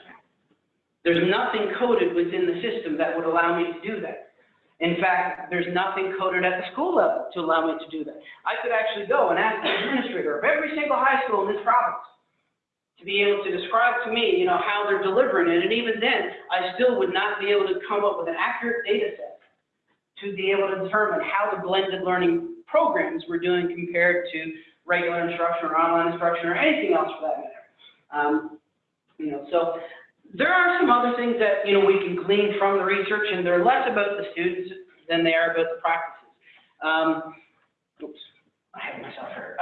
There's nothing coded within the system that would allow me to do that. In fact, there's nothing coded at the school level to allow me to do that. I could actually go and ask the administrator of every single high school in this province to be able to describe to me, you know, how they're delivering it. And even then, I still would not be able to come up with an accurate data set to be able to determine how the blended learning programs were doing compared to regular instruction or online instruction or anything else for that matter. Um, you know, so there are some other things that, you know, we can glean from the research, and they're less about the students than they are about the practices. Um, oops, I have myself here.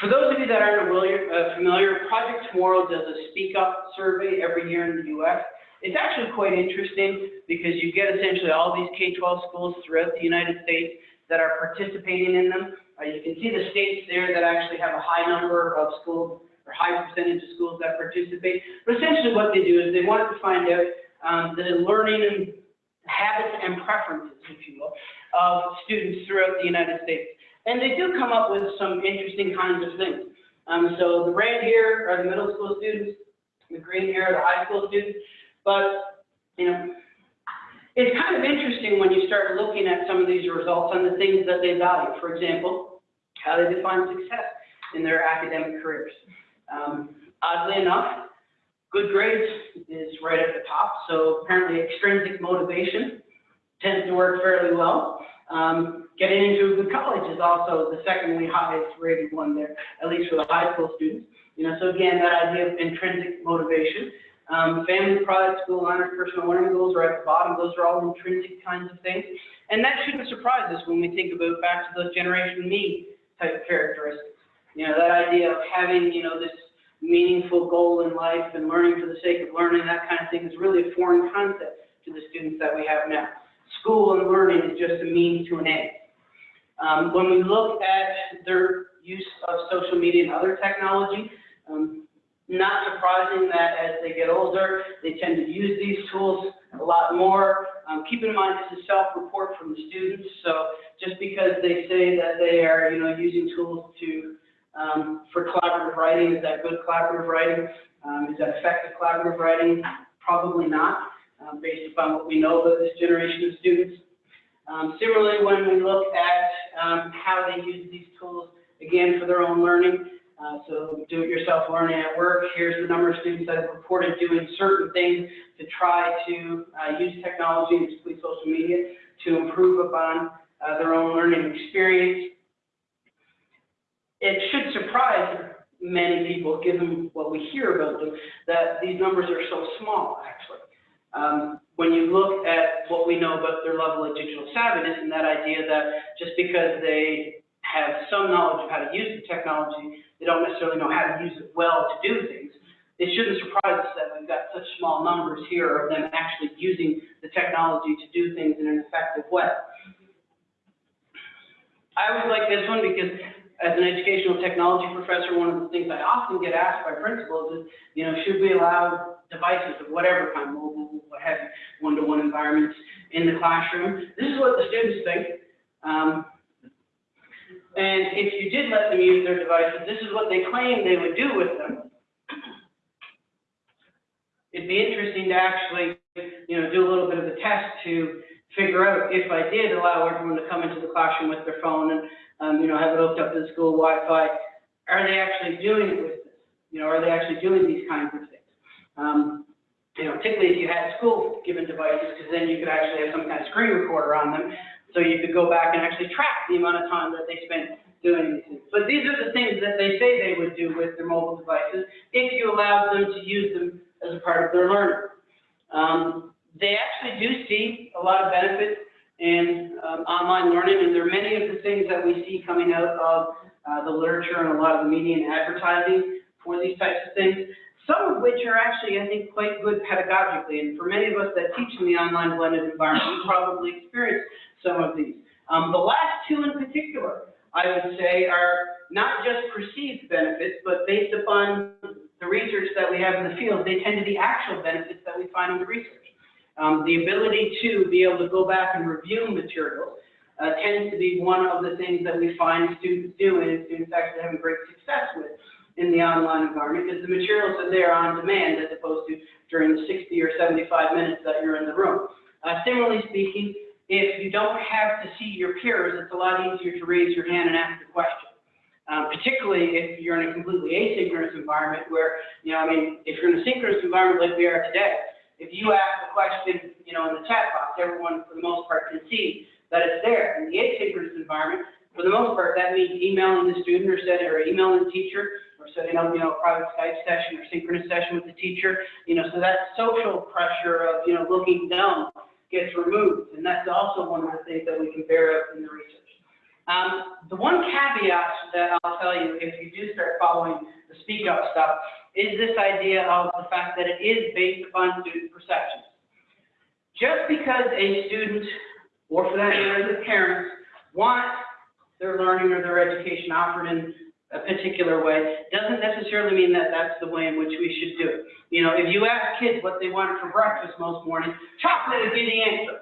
For those of you that aren't familiar, uh, familiar, Project Tomorrow does a Speak Up survey every year in the U.S. It's actually quite interesting because you get essentially all these K-12 schools throughout the United States that are participating in them. Uh, you can see the states there that actually have a high number of schools or high percentage of schools that participate. But essentially what they do is they want to find out um, the learning and habits and preferences, if you will, of students throughout the United States. And they do come up with some interesting kinds of things. Um, so the red here are the middle school students, the green here are the high school students. But, you know, it's kind of interesting when you start looking at some of these results on the things that they value. For example, how they define success in their academic careers. Um, oddly enough, good grades is right at the top. So apparently extrinsic motivation tends to work fairly well. Um, getting into a good college is also the secondly highest rated one there, at least for the high school students. You know, so again, that idea of intrinsic motivation. Um, family, pride, school honors, personal learning goals are at the bottom. Those are all intrinsic kinds of things. And that shouldn't surprise us when we think about back to those generation me type characteristics. You know, that idea of having, you know, this meaningful goal in life and learning for the sake of learning, that kind of thing is really a foreign concept to the students that we have now. School and learning is just a means to an end. Um, when we look at their use of social media and other technology, um, not surprising that as they get older, they tend to use these tools a lot more. Um, keep in mind this is self-report from the students, so just because they say that they are, you know, using tools to um, for collaborative writing, is that good collaborative writing? Um, is that effective collaborative writing? Probably not, um, based upon what we know about this generation of students. Um, similarly, when we look at um, how they use these tools, again, for their own learning, uh, so do-it-yourself learning at work, here's the number of students that have reported doing certain things to try to uh, use technology, and particularly social media, to improve upon uh, their own learning experience. It should surprise many people, given what we hear about them, that these numbers are so small, actually. Um, when you look at what we know about their level of digital savviness and that idea that just because they have some knowledge of how to use the technology, they don't necessarily know how to use it well to do things. It shouldn't surprise us that we've got such small numbers here of them actually using the technology to do things in an effective way. I always like this one because as an educational technology professor, one of the things I often get asked by principals is, you know, should we allow devices of whatever kind, mobile, what have one-to-one environments in the classroom? This is what the students think. Um, and if you did let them use their devices, this is what they claim they would do with them. It'd be interesting to actually, you know, do a little bit of a test to figure out if I did allow everyone to come into the classroom with their phone and, um, you know, have it hooked up to the school Wi-Fi, are they actually doing it with this? You know, are they actually doing these kinds of things? Um, you know, particularly if you had school-given devices, because then you could actually have some kind of screen recorder on them, so you could go back and actually track the amount of time that they spent doing these things. But these are the things that they say they would do with their mobile devices if you allowed them to use them as a part of their learning. Um, they actually do see a lot of benefits in um, online learning, and there are many of the things that we see coming out of uh, the literature and a lot of the media and advertising for these types of things, some of which are actually, I think, quite good pedagogically. And for many of us that teach in the online blended environment, we probably experience some of these. Um, the last two in particular, I would say, are not just perceived benefits, but based upon the research that we have in the field, they tend to be actual benefits that we find in the research. Um, the ability to be able to go back and review materials uh, tends to be one of the things that we find students do and students actually having great success with in the online environment because the materials are there on demand as opposed to during the 60 or 75 minutes that you're in the room. Uh, similarly speaking, if you don't have to see your peers, it's a lot easier to raise your hand and ask a question. Um, particularly if you're in a completely asynchronous environment where, you know, I mean, if you're in a synchronous environment like we are today, if you ask a question, you know, in the chat box, everyone for the most part can see that it's there. In the asynchronous environment, for the most part, that means emailing the student or setting, or emailing the teacher, or setting up, you know, a private Skype session or synchronous session with the teacher, you know, so that social pressure of, you know, looking down gets removed. And that's also one of the things that we can bear out in the research. Um, the one caveat that I'll tell you, if you do start following the speak up stuff, is this idea of the fact that it is based upon student perceptions. Just because a student, or for that matter, the parents, want their learning or their education offered in a particular way, doesn't necessarily mean that that's the way in which we should do it. You know, if you ask kids what they wanted for breakfast most mornings, chocolate would be the answer.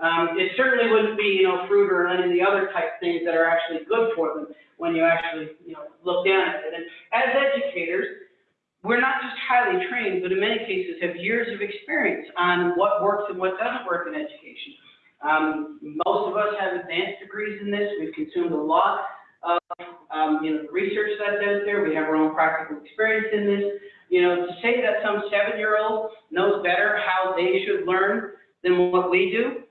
Um, it certainly wouldn't be, you know, fruit or any of the other type things that are actually good for them when you actually, you know, look down at it. And as educators, we're not just highly trained, but in many cases have years of experience on what works and what doesn't work in education. Um, most of us have advanced degrees in this. We've consumed a lot of, um, you know, research that's out there. We have our own practical experience in this. You know, to say that some seven-year-old knows better how they should learn than what we do,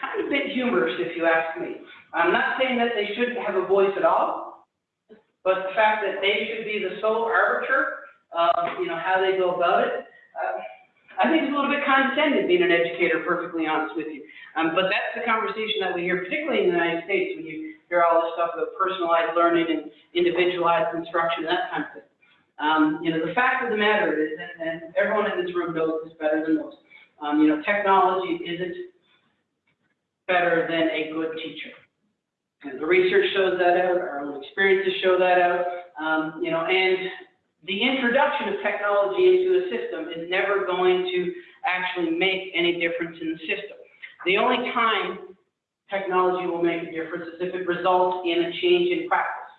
kind of bit humorous, if you ask me. I'm not saying that they shouldn't have a voice at all, but the fact that they should be the sole arbiter you know, how they go about it, uh, I think it's a little bit condescending being an educator, perfectly honest with you. Um, but that's the conversation that we hear, particularly in the United States, when you hear all this stuff about personalized learning and individualized instruction, and that kind of thing. Um, you know, the fact of the matter is, and, and everyone in this room knows this better than most, um, you know, technology isn't better than a good teacher. And the research shows that out, our own experiences show that out, um, you know, and the introduction of technology into a system is never going to actually make any difference in the system. The only time technology will make a difference is if it results in a change in practice.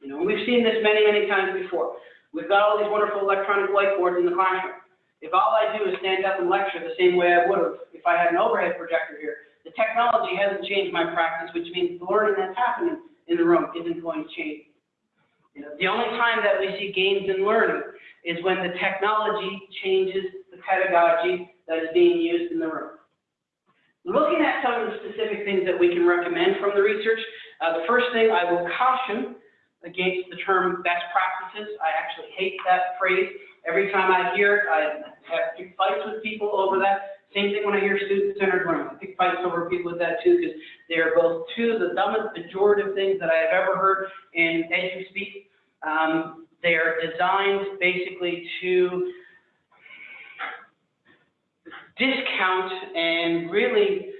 You know, we've seen this many, many times before. We've got all these wonderful electronic whiteboards in the classroom. If all I do is stand up and lecture the same way I would have if I had an overhead projector here, the technology hasn't changed my practice, which means the learning that's happening in the room isn't going to change. The only time that we see gains in learning is when the technology changes the pedagogy that is being used in the room. Looking at some of the specific things that we can recommend from the research, uh, the first thing I will caution against the term best practices. I actually hate that phrase. Every time I hear it, I have fights with people over that Same thing when I hear student-centered learning. I pick fights over people with that too, because they are both two of the dumbest pejorative things that I have ever heard in edu speak. Um, they are designed basically to discount and really,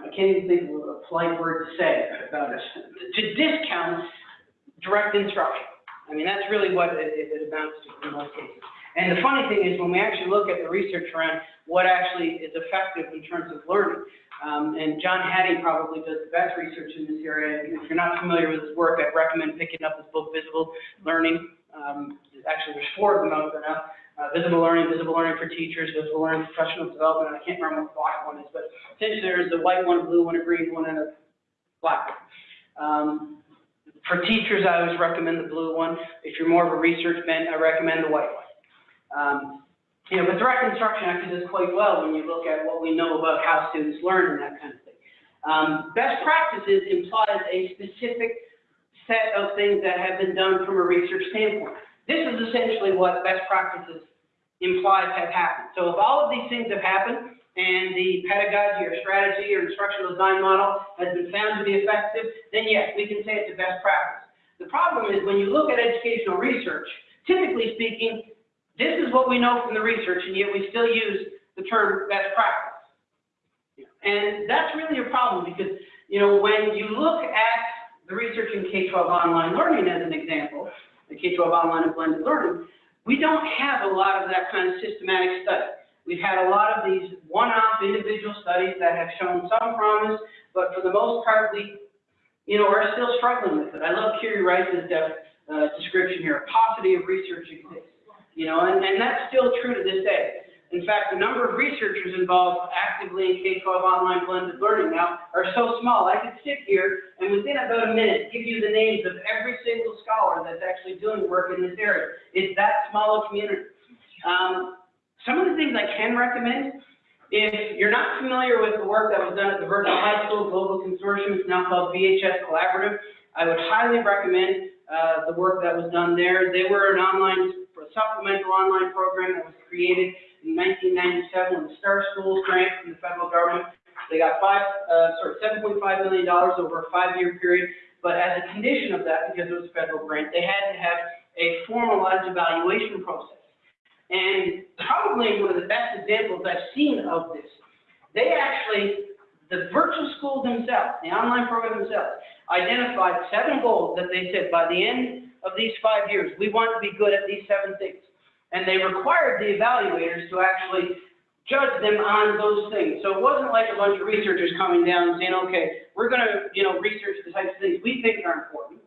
I can't even think of a polite word to say about it, to discount direct instruction. I mean, that's really what it it amounts to in most cases. And the funny thing is, when we actually look at the research around what actually is effective in terms of learning, um, and John Hattie probably does the best research in this area. If you're not familiar with his work, I'd recommend picking up his book, Visible Learning. Um, actually, there's four of them out there now. Uh, visible learning, visible learning for teachers, visible learning professional development, and I can't remember what the black one is, but essentially there's a white one, a blue one, a green one, and a black one. Um, for teachers, I always recommend the blue one. If you're more of a research bent, I recommend the white one. Um, you know, but direct instruction actually does quite well when you look at what we know about how students learn and that kind of thing. Um, best practices implies a specific set of things that have been done from a research standpoint. This is essentially what best practices implies have happened. So if all of these things have happened and the pedagogy or strategy or instructional design model has been found to be effective, then yes, we can say it's a best practice. The problem is when you look at educational research, typically speaking, this is what we know from the research, and yet we still use the term best practice. And that's really a problem because, you know, when you look at the research in K-12 online learning as an example, the K-12 online and blended learning, we don't have a lot of that kind of systematic study. We've had a lot of these one-off individual studies that have shown some promise, but for the most part, we, you know, are still struggling with it. I love Kerry Rice's uh, description here, a paucity of research exists. You know, and, and that's still true to this day. In fact, the number of researchers involved actively in K-12 online blended learning now are so small. I could sit here and within about a minute give you the names of every single scholar that's actually doing work in this area. It's that small a community. Um, some of the things I can recommend, if you're not familiar with the work that was done at the Virtual High School Global Consortium, it's now called VHS Collaborative, I would highly recommend uh, the work that was done there. They were an online, a supplemental online program that was created in 1997 with the Star Schools grant from the federal government. They got five, uh, sorry, $7.5 million over a five-year period. But as a condition of that, because it was a federal grant, they had to have a formalized evaluation process. And probably one of the best examples I've seen of this, they actually, the virtual school themselves, the online program themselves, identified seven goals that they said by the end of these five years, we want to be good at these seven things. And they required the evaluators to actually judge them on those things. So it wasn't like a bunch of researchers coming down saying, okay, we're going to, you know, research the types of things we think are important.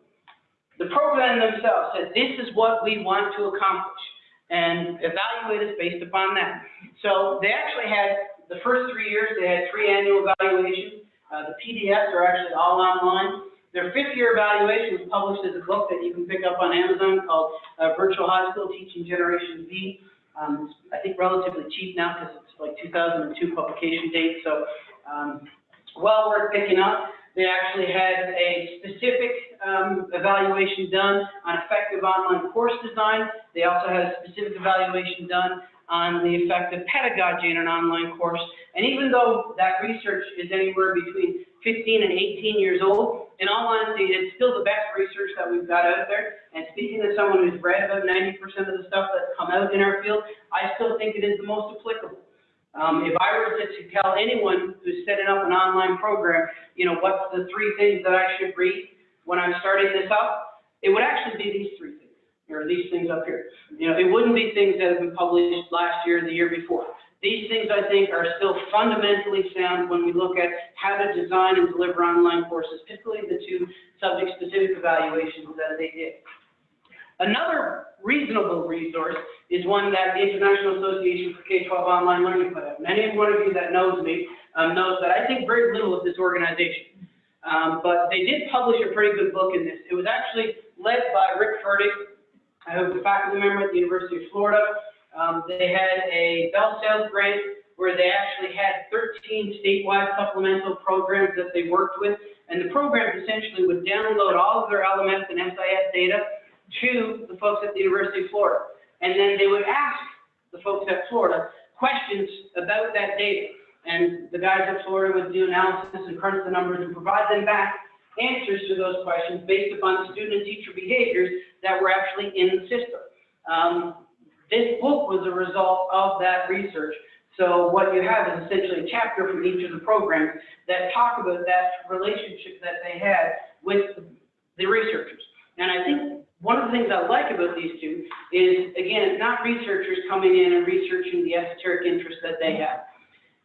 The program themselves said, this is what we want to accomplish, and evaluate us based upon that. So they actually had, the first three years, they had three annual evaluations. Uh, the PDFs are actually all online. Their fifth year evaluation was published as a book that you can pick up on Amazon called uh, Virtual High School Teaching Generation V. Um, I think relatively cheap now because it's like 2002 publication date, so um, well worth picking up. They actually had a specific um, evaluation done on effective online course design. They also had a specific evaluation done on the effective pedagogy in an online course. And even though that research is anywhere between 15 and 18 years old, in all honesty, it's still the best research that we've got out there. And speaking as someone who's read about 90% of the stuff that's come out in our field, I still think it is the most applicable. Um, if I were to, tell anyone who's setting up an online program, you know, what's the three things that I should read when I'm starting this up, it would actually be these three things, or these things up here. You know, it wouldn't be things that have been published last year, or the year before. These things, I think, are still fundamentally sound when we look at how to design and deliver online courses, particularly the two subject-specific evaluations that they did. Another reasonable resource is one that the International Association for K-12 Online Learning put out. Many one of you that knows me um, knows that I think very little of this organization. Um, but they did publish a pretty good book in this. It was actually led by Rick Ferdig, who's a faculty member at the University of Florida. Um, they had a BellSouth grant where they actually had 13 statewide supplemental programs that they worked with. And the programs essentially would download all of their LMS and SIS data to the folks at the University of Florida. And then they would ask the folks at Florida questions about that data. And the guys at Florida would do analysis and crunch the numbers and provide them back answers to those questions based upon student and teacher behaviors that were actually in the system. Um, this book was a result of that research. So what you have is essentially a chapter from each of the programs that talk about that relationship that they had with the researchers. And I think one of the things I like about these two is, again, it's not researchers coming in and researching the esoteric interests that they have.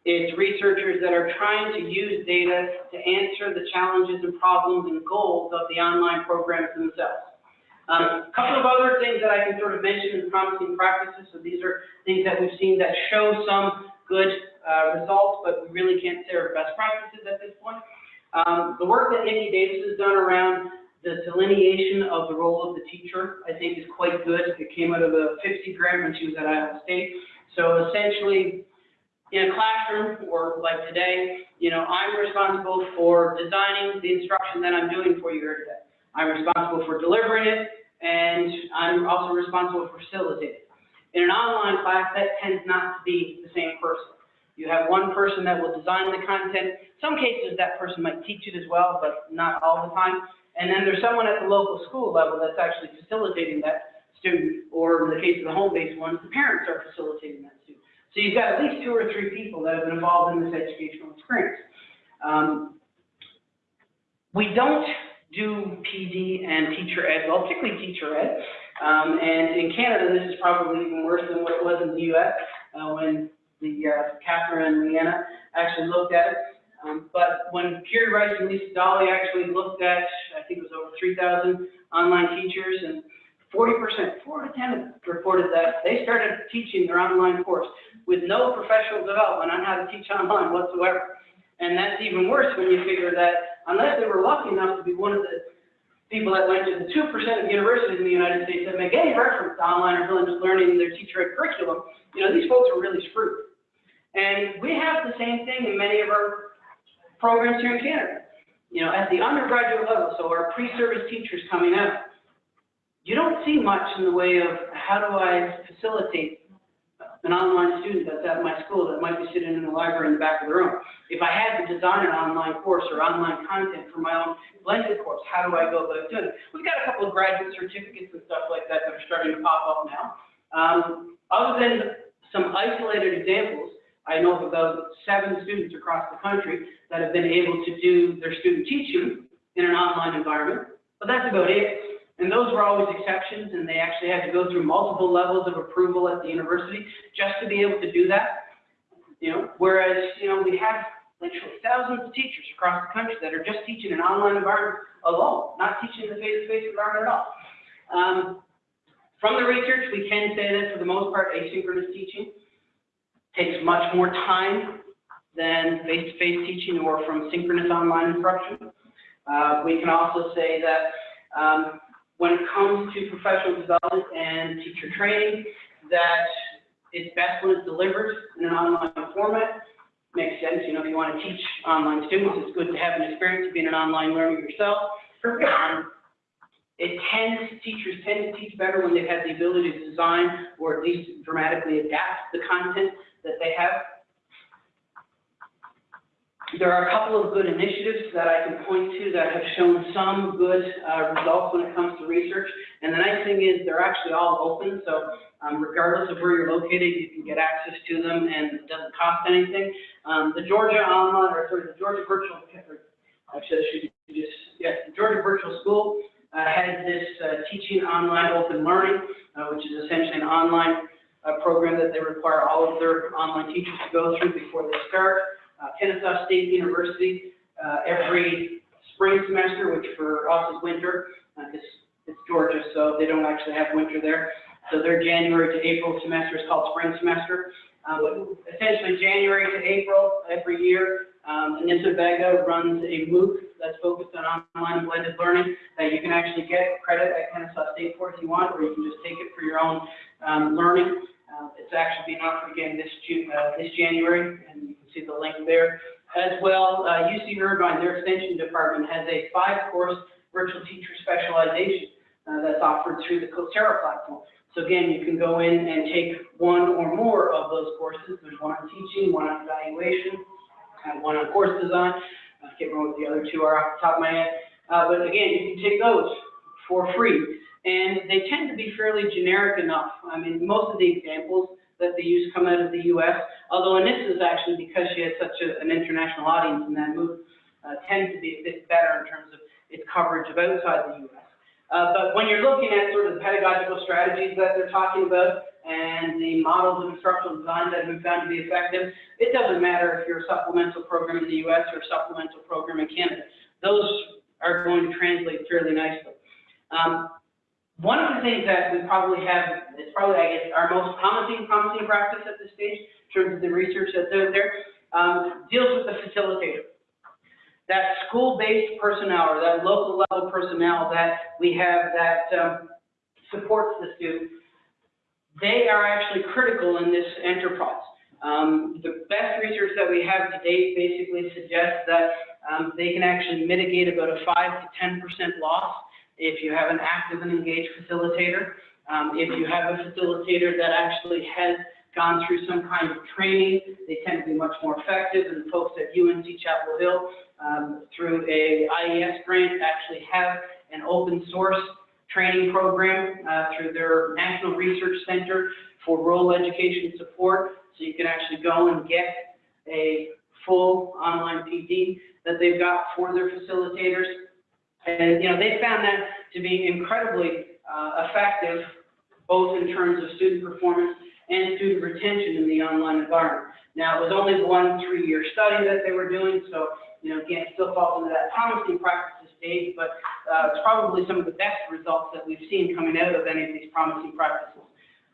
It's researchers that are trying to use data to answer the challenges and problems and goals of the online programs themselves. Um, a couple of other things that I can sort of mention in promising practices. So these are things that we've seen that show some good uh, results, but we really can't say are best practices at this point. Um, the work that Niki Davis has done around the delineation of the role of the teacher, I think is quite good. It came out of a FIPSE grant when she was at Iowa State. So essentially, in a classroom or like today, you know, I'm responsible for designing the instruction that I'm doing for you here today. I'm responsible for delivering it, and I'm also responsible for facilitating. In an online class, that tends not to be the same person. You have one person that will design the content. Some cases, that person might teach it as well, but not all the time. And then there's someone at the local school level that's actually facilitating that student, or in the case of the home-based ones, the parents are facilitating that student. So you've got at least two or three people that have been involved in this educational experience. Um, we don't do PD and teacher ed, well, particularly teacher ed. Um, and in Canada, this is probably even worse than what it was in the US, uh, when the, uh, Catherine and Leanna actually looked at it. Um, but when Kerry Rice and Lisa Dawley actually looked at, I think it was over three thousand online teachers, and forty percent, four out of ten of reported that they started teaching their online course with no professional development on how to teach online whatsoever. And that's even worse when you figure that unless they were lucky enough to be one of the people that went to the two percent of universities in the United States that make any reference to online or blended learning in their teacher ed curriculum, you know, these folks are really screwed. And we have the same thing in many of our programs here in Canada. You know, at the undergraduate level, so our pre-service teachers coming out, you don't see much in the way of how do I facilitate an online student that's at my school that might be sitting in the library in the back of the room. If I had to design an online course or online content for my own blended course, how do I go about doing it? We've got a couple of graduate certificates and stuff like that that are starting to pop up now. Um, other than some isolated examples, I know of about seven students across the country that have been able to do their student teaching in an online environment, but that's about it. And those were always exceptions, and they actually had to go through multiple levels of approval at the university just to be able to do that. You know, whereas, you know, we have literally thousands of teachers across the country that are just teaching an online environment alone, not teaching the face-to-face environment at all. Um, from the research, we can say that for the most part, asynchronous teaching takes much more time than face-to-face teaching or from synchronous online instruction. Uh, we can also say that um, when it comes to professional development and teacher training, that it's best when it's delivered in an online format. Makes sense, you know, if you want to teach online students, it's good to have an experience of being an online learner yourself. Um, it tends, teachers tend to teach better when they've had the ability to design or at least dramatically adapt the content that they have. There are a couple of good initiatives that I can point to that have shown some good uh, results when it comes to research. And the nice thing is they're actually all open, so um, regardless of where you're located, you can get access to them and it doesn't cost anything. Um, the Georgia Online, or sorry, the Georgia Virtual, actually I should just, yes, the Georgia Virtual School uh, has this uh, teaching online open learning, uh, which is essentially an online uh, program that they require all of their online teachers to go through before they start. Uh, Kennesaw State University, uh, every spring semester, which for us is winter, because it's Georgia, so they don't actually have winter there. So their January to April semester is called spring semester. Uh, but essentially January to April every year, um, Anissa Vega runs a MOOC that's focused on online blended learning that you can actually get credit at Kennesaw State for if you want, or you can just take it for your own um, learning. Uh, it's actually being offered again this June, uh, this January, and see the link there. As well, uh, UC Irvine, their extension department has a five-course virtual teacher specialization uh, that's offered through the Coursera platform. So again, you can go in and take one or more of those courses. There's one on teaching, one on evaluation, and one on course design. I can't remember what the other two are off the top of my head. Uh, but again, you can take those for free. And they tend to be fairly generic enough. I mean, most of the examples that they use come out of the US, although in this is actually because she has such a, an international audience in that MOOC uh, tends to be a bit better in terms of its coverage of outside the US. Uh, but when you're looking at sort of the pedagogical strategies that they're talking about and the models of instructional design that have been found to be effective, it doesn't matter if you're a supplemental program in the US or a supplemental program in Canada. Those are going to translate fairly nicely. Um, one of the things that we probably have, it's probably, I guess, our most promising, promising practice at this stage, in terms of the research that's out there, um, deals with the facilitator. That school-based personnel or that local level personnel that we have that um, supports the student, they are actually critical in this enterprise. Um, the best research that we have to date basically suggests that um, they can actually mitigate about a 5 to 10% loss if you have an active and engaged facilitator. Um, if you have a facilitator that actually has gone through some kind of training, they tend to be much more effective. And folks at UNC Chapel Hill, um, through a IES grant, actually have an open source training program uh, through their National Research Center for Rural Education Support. So you can actually go and get a full online PD that they've got for their facilitators. And, you know, they found that to be incredibly uh, effective, both in terms of student performance and student retention in the online environment. Now, it was only one three-year study that they were doing, so, you know, again, it still falls into that promising practices stage, but uh, it's probably some of the best results that we've seen coming out of any of these promising practices.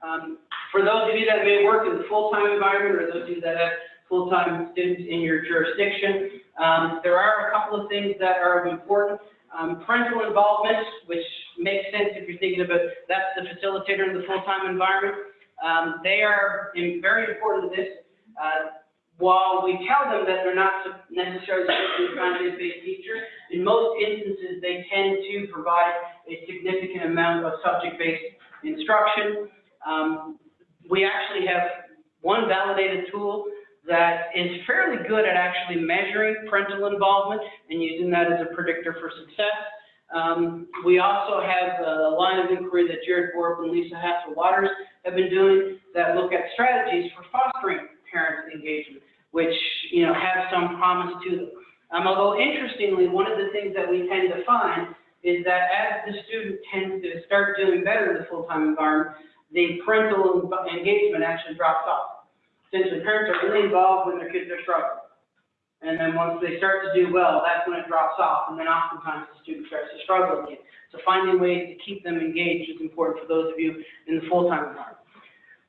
Um, for those of you that may work in the full-time environment, or those of you that have full-time students in your jurisdiction, um, there are a couple of things that are important. Um, parental involvement, which makes sense if you're thinking about that's the facilitator in the full-time environment. Um, they are in, very important to this. Uh, while we tell them that they're not necessarily be content-based teachers, in most instances they tend to provide a significant amount of subject-based instruction. Um, we actually have one validated tool that is fairly good at actually measuring parental involvement and using that as a predictor for success. Um, we also have a line of inquiry that Jered Borup and Lisa Hasler Waters have been doing that look at strategies for fostering parent engagement, which, you know, have some promise to them. Um, although interestingly, one of the things that we tend to find is that as the student tends to start doing better in the full-time environment, the parental engagement actually drops off essentially parents are really involved when their kids are struggling. And then once they start to do well, that's when it drops off, and then oftentimes the student starts to struggle again. So finding ways to keep them engaged is important for those of you in the full-time environment.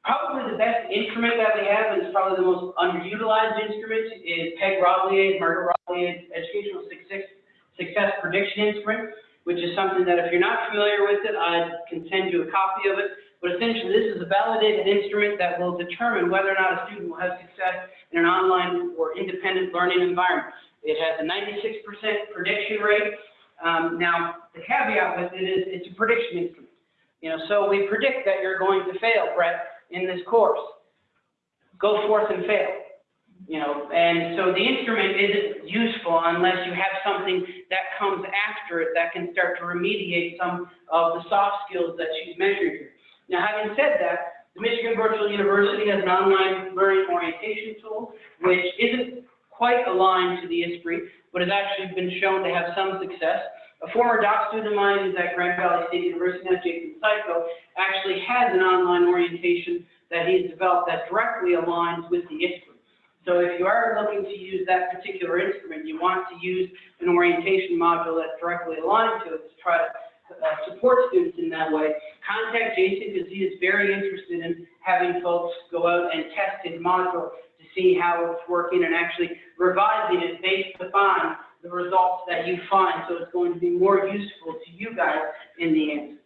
Probably the best instrument that we have, and it's probably the most underutilized instrument, is Peg Roblyer's, Margaret Roblyer's Educational Success Prediction Instrument, which is something that if you're not familiar with it, I can send you a copy of it. But essentially, this is a validated instrument that will determine whether or not a student will have success in an online or independent learning environment. It has a 96% prediction rate. Um, now, the caveat with it is it's a prediction instrument. You know, so we predict that you're going to fail, Brett, in this course. Go forth and fail. You know, and so the instrument isn't useful unless you have something that comes after it that can start to remediate some of the soft skills that she's measuring here. Now, having said that, the Michigan Virtual University has an online learning orientation tool, which isn't quite aligned to the ESPRI, but has actually been shown to have some success. A former doc student of mine who's at Grand Valley State University, Jason Siko, actually has an online orientation that he's developed that directly aligns with the ESPRI. So if you are looking to use that particular instrument, you want to use an orientation module that's directly aligned to it to try to uh, support students in that way, contact Jason because he is very interested in having folks go out and test his module to see how it's working and actually revising it based upon the results that you find. So it's going to be more useful to you guys in the end.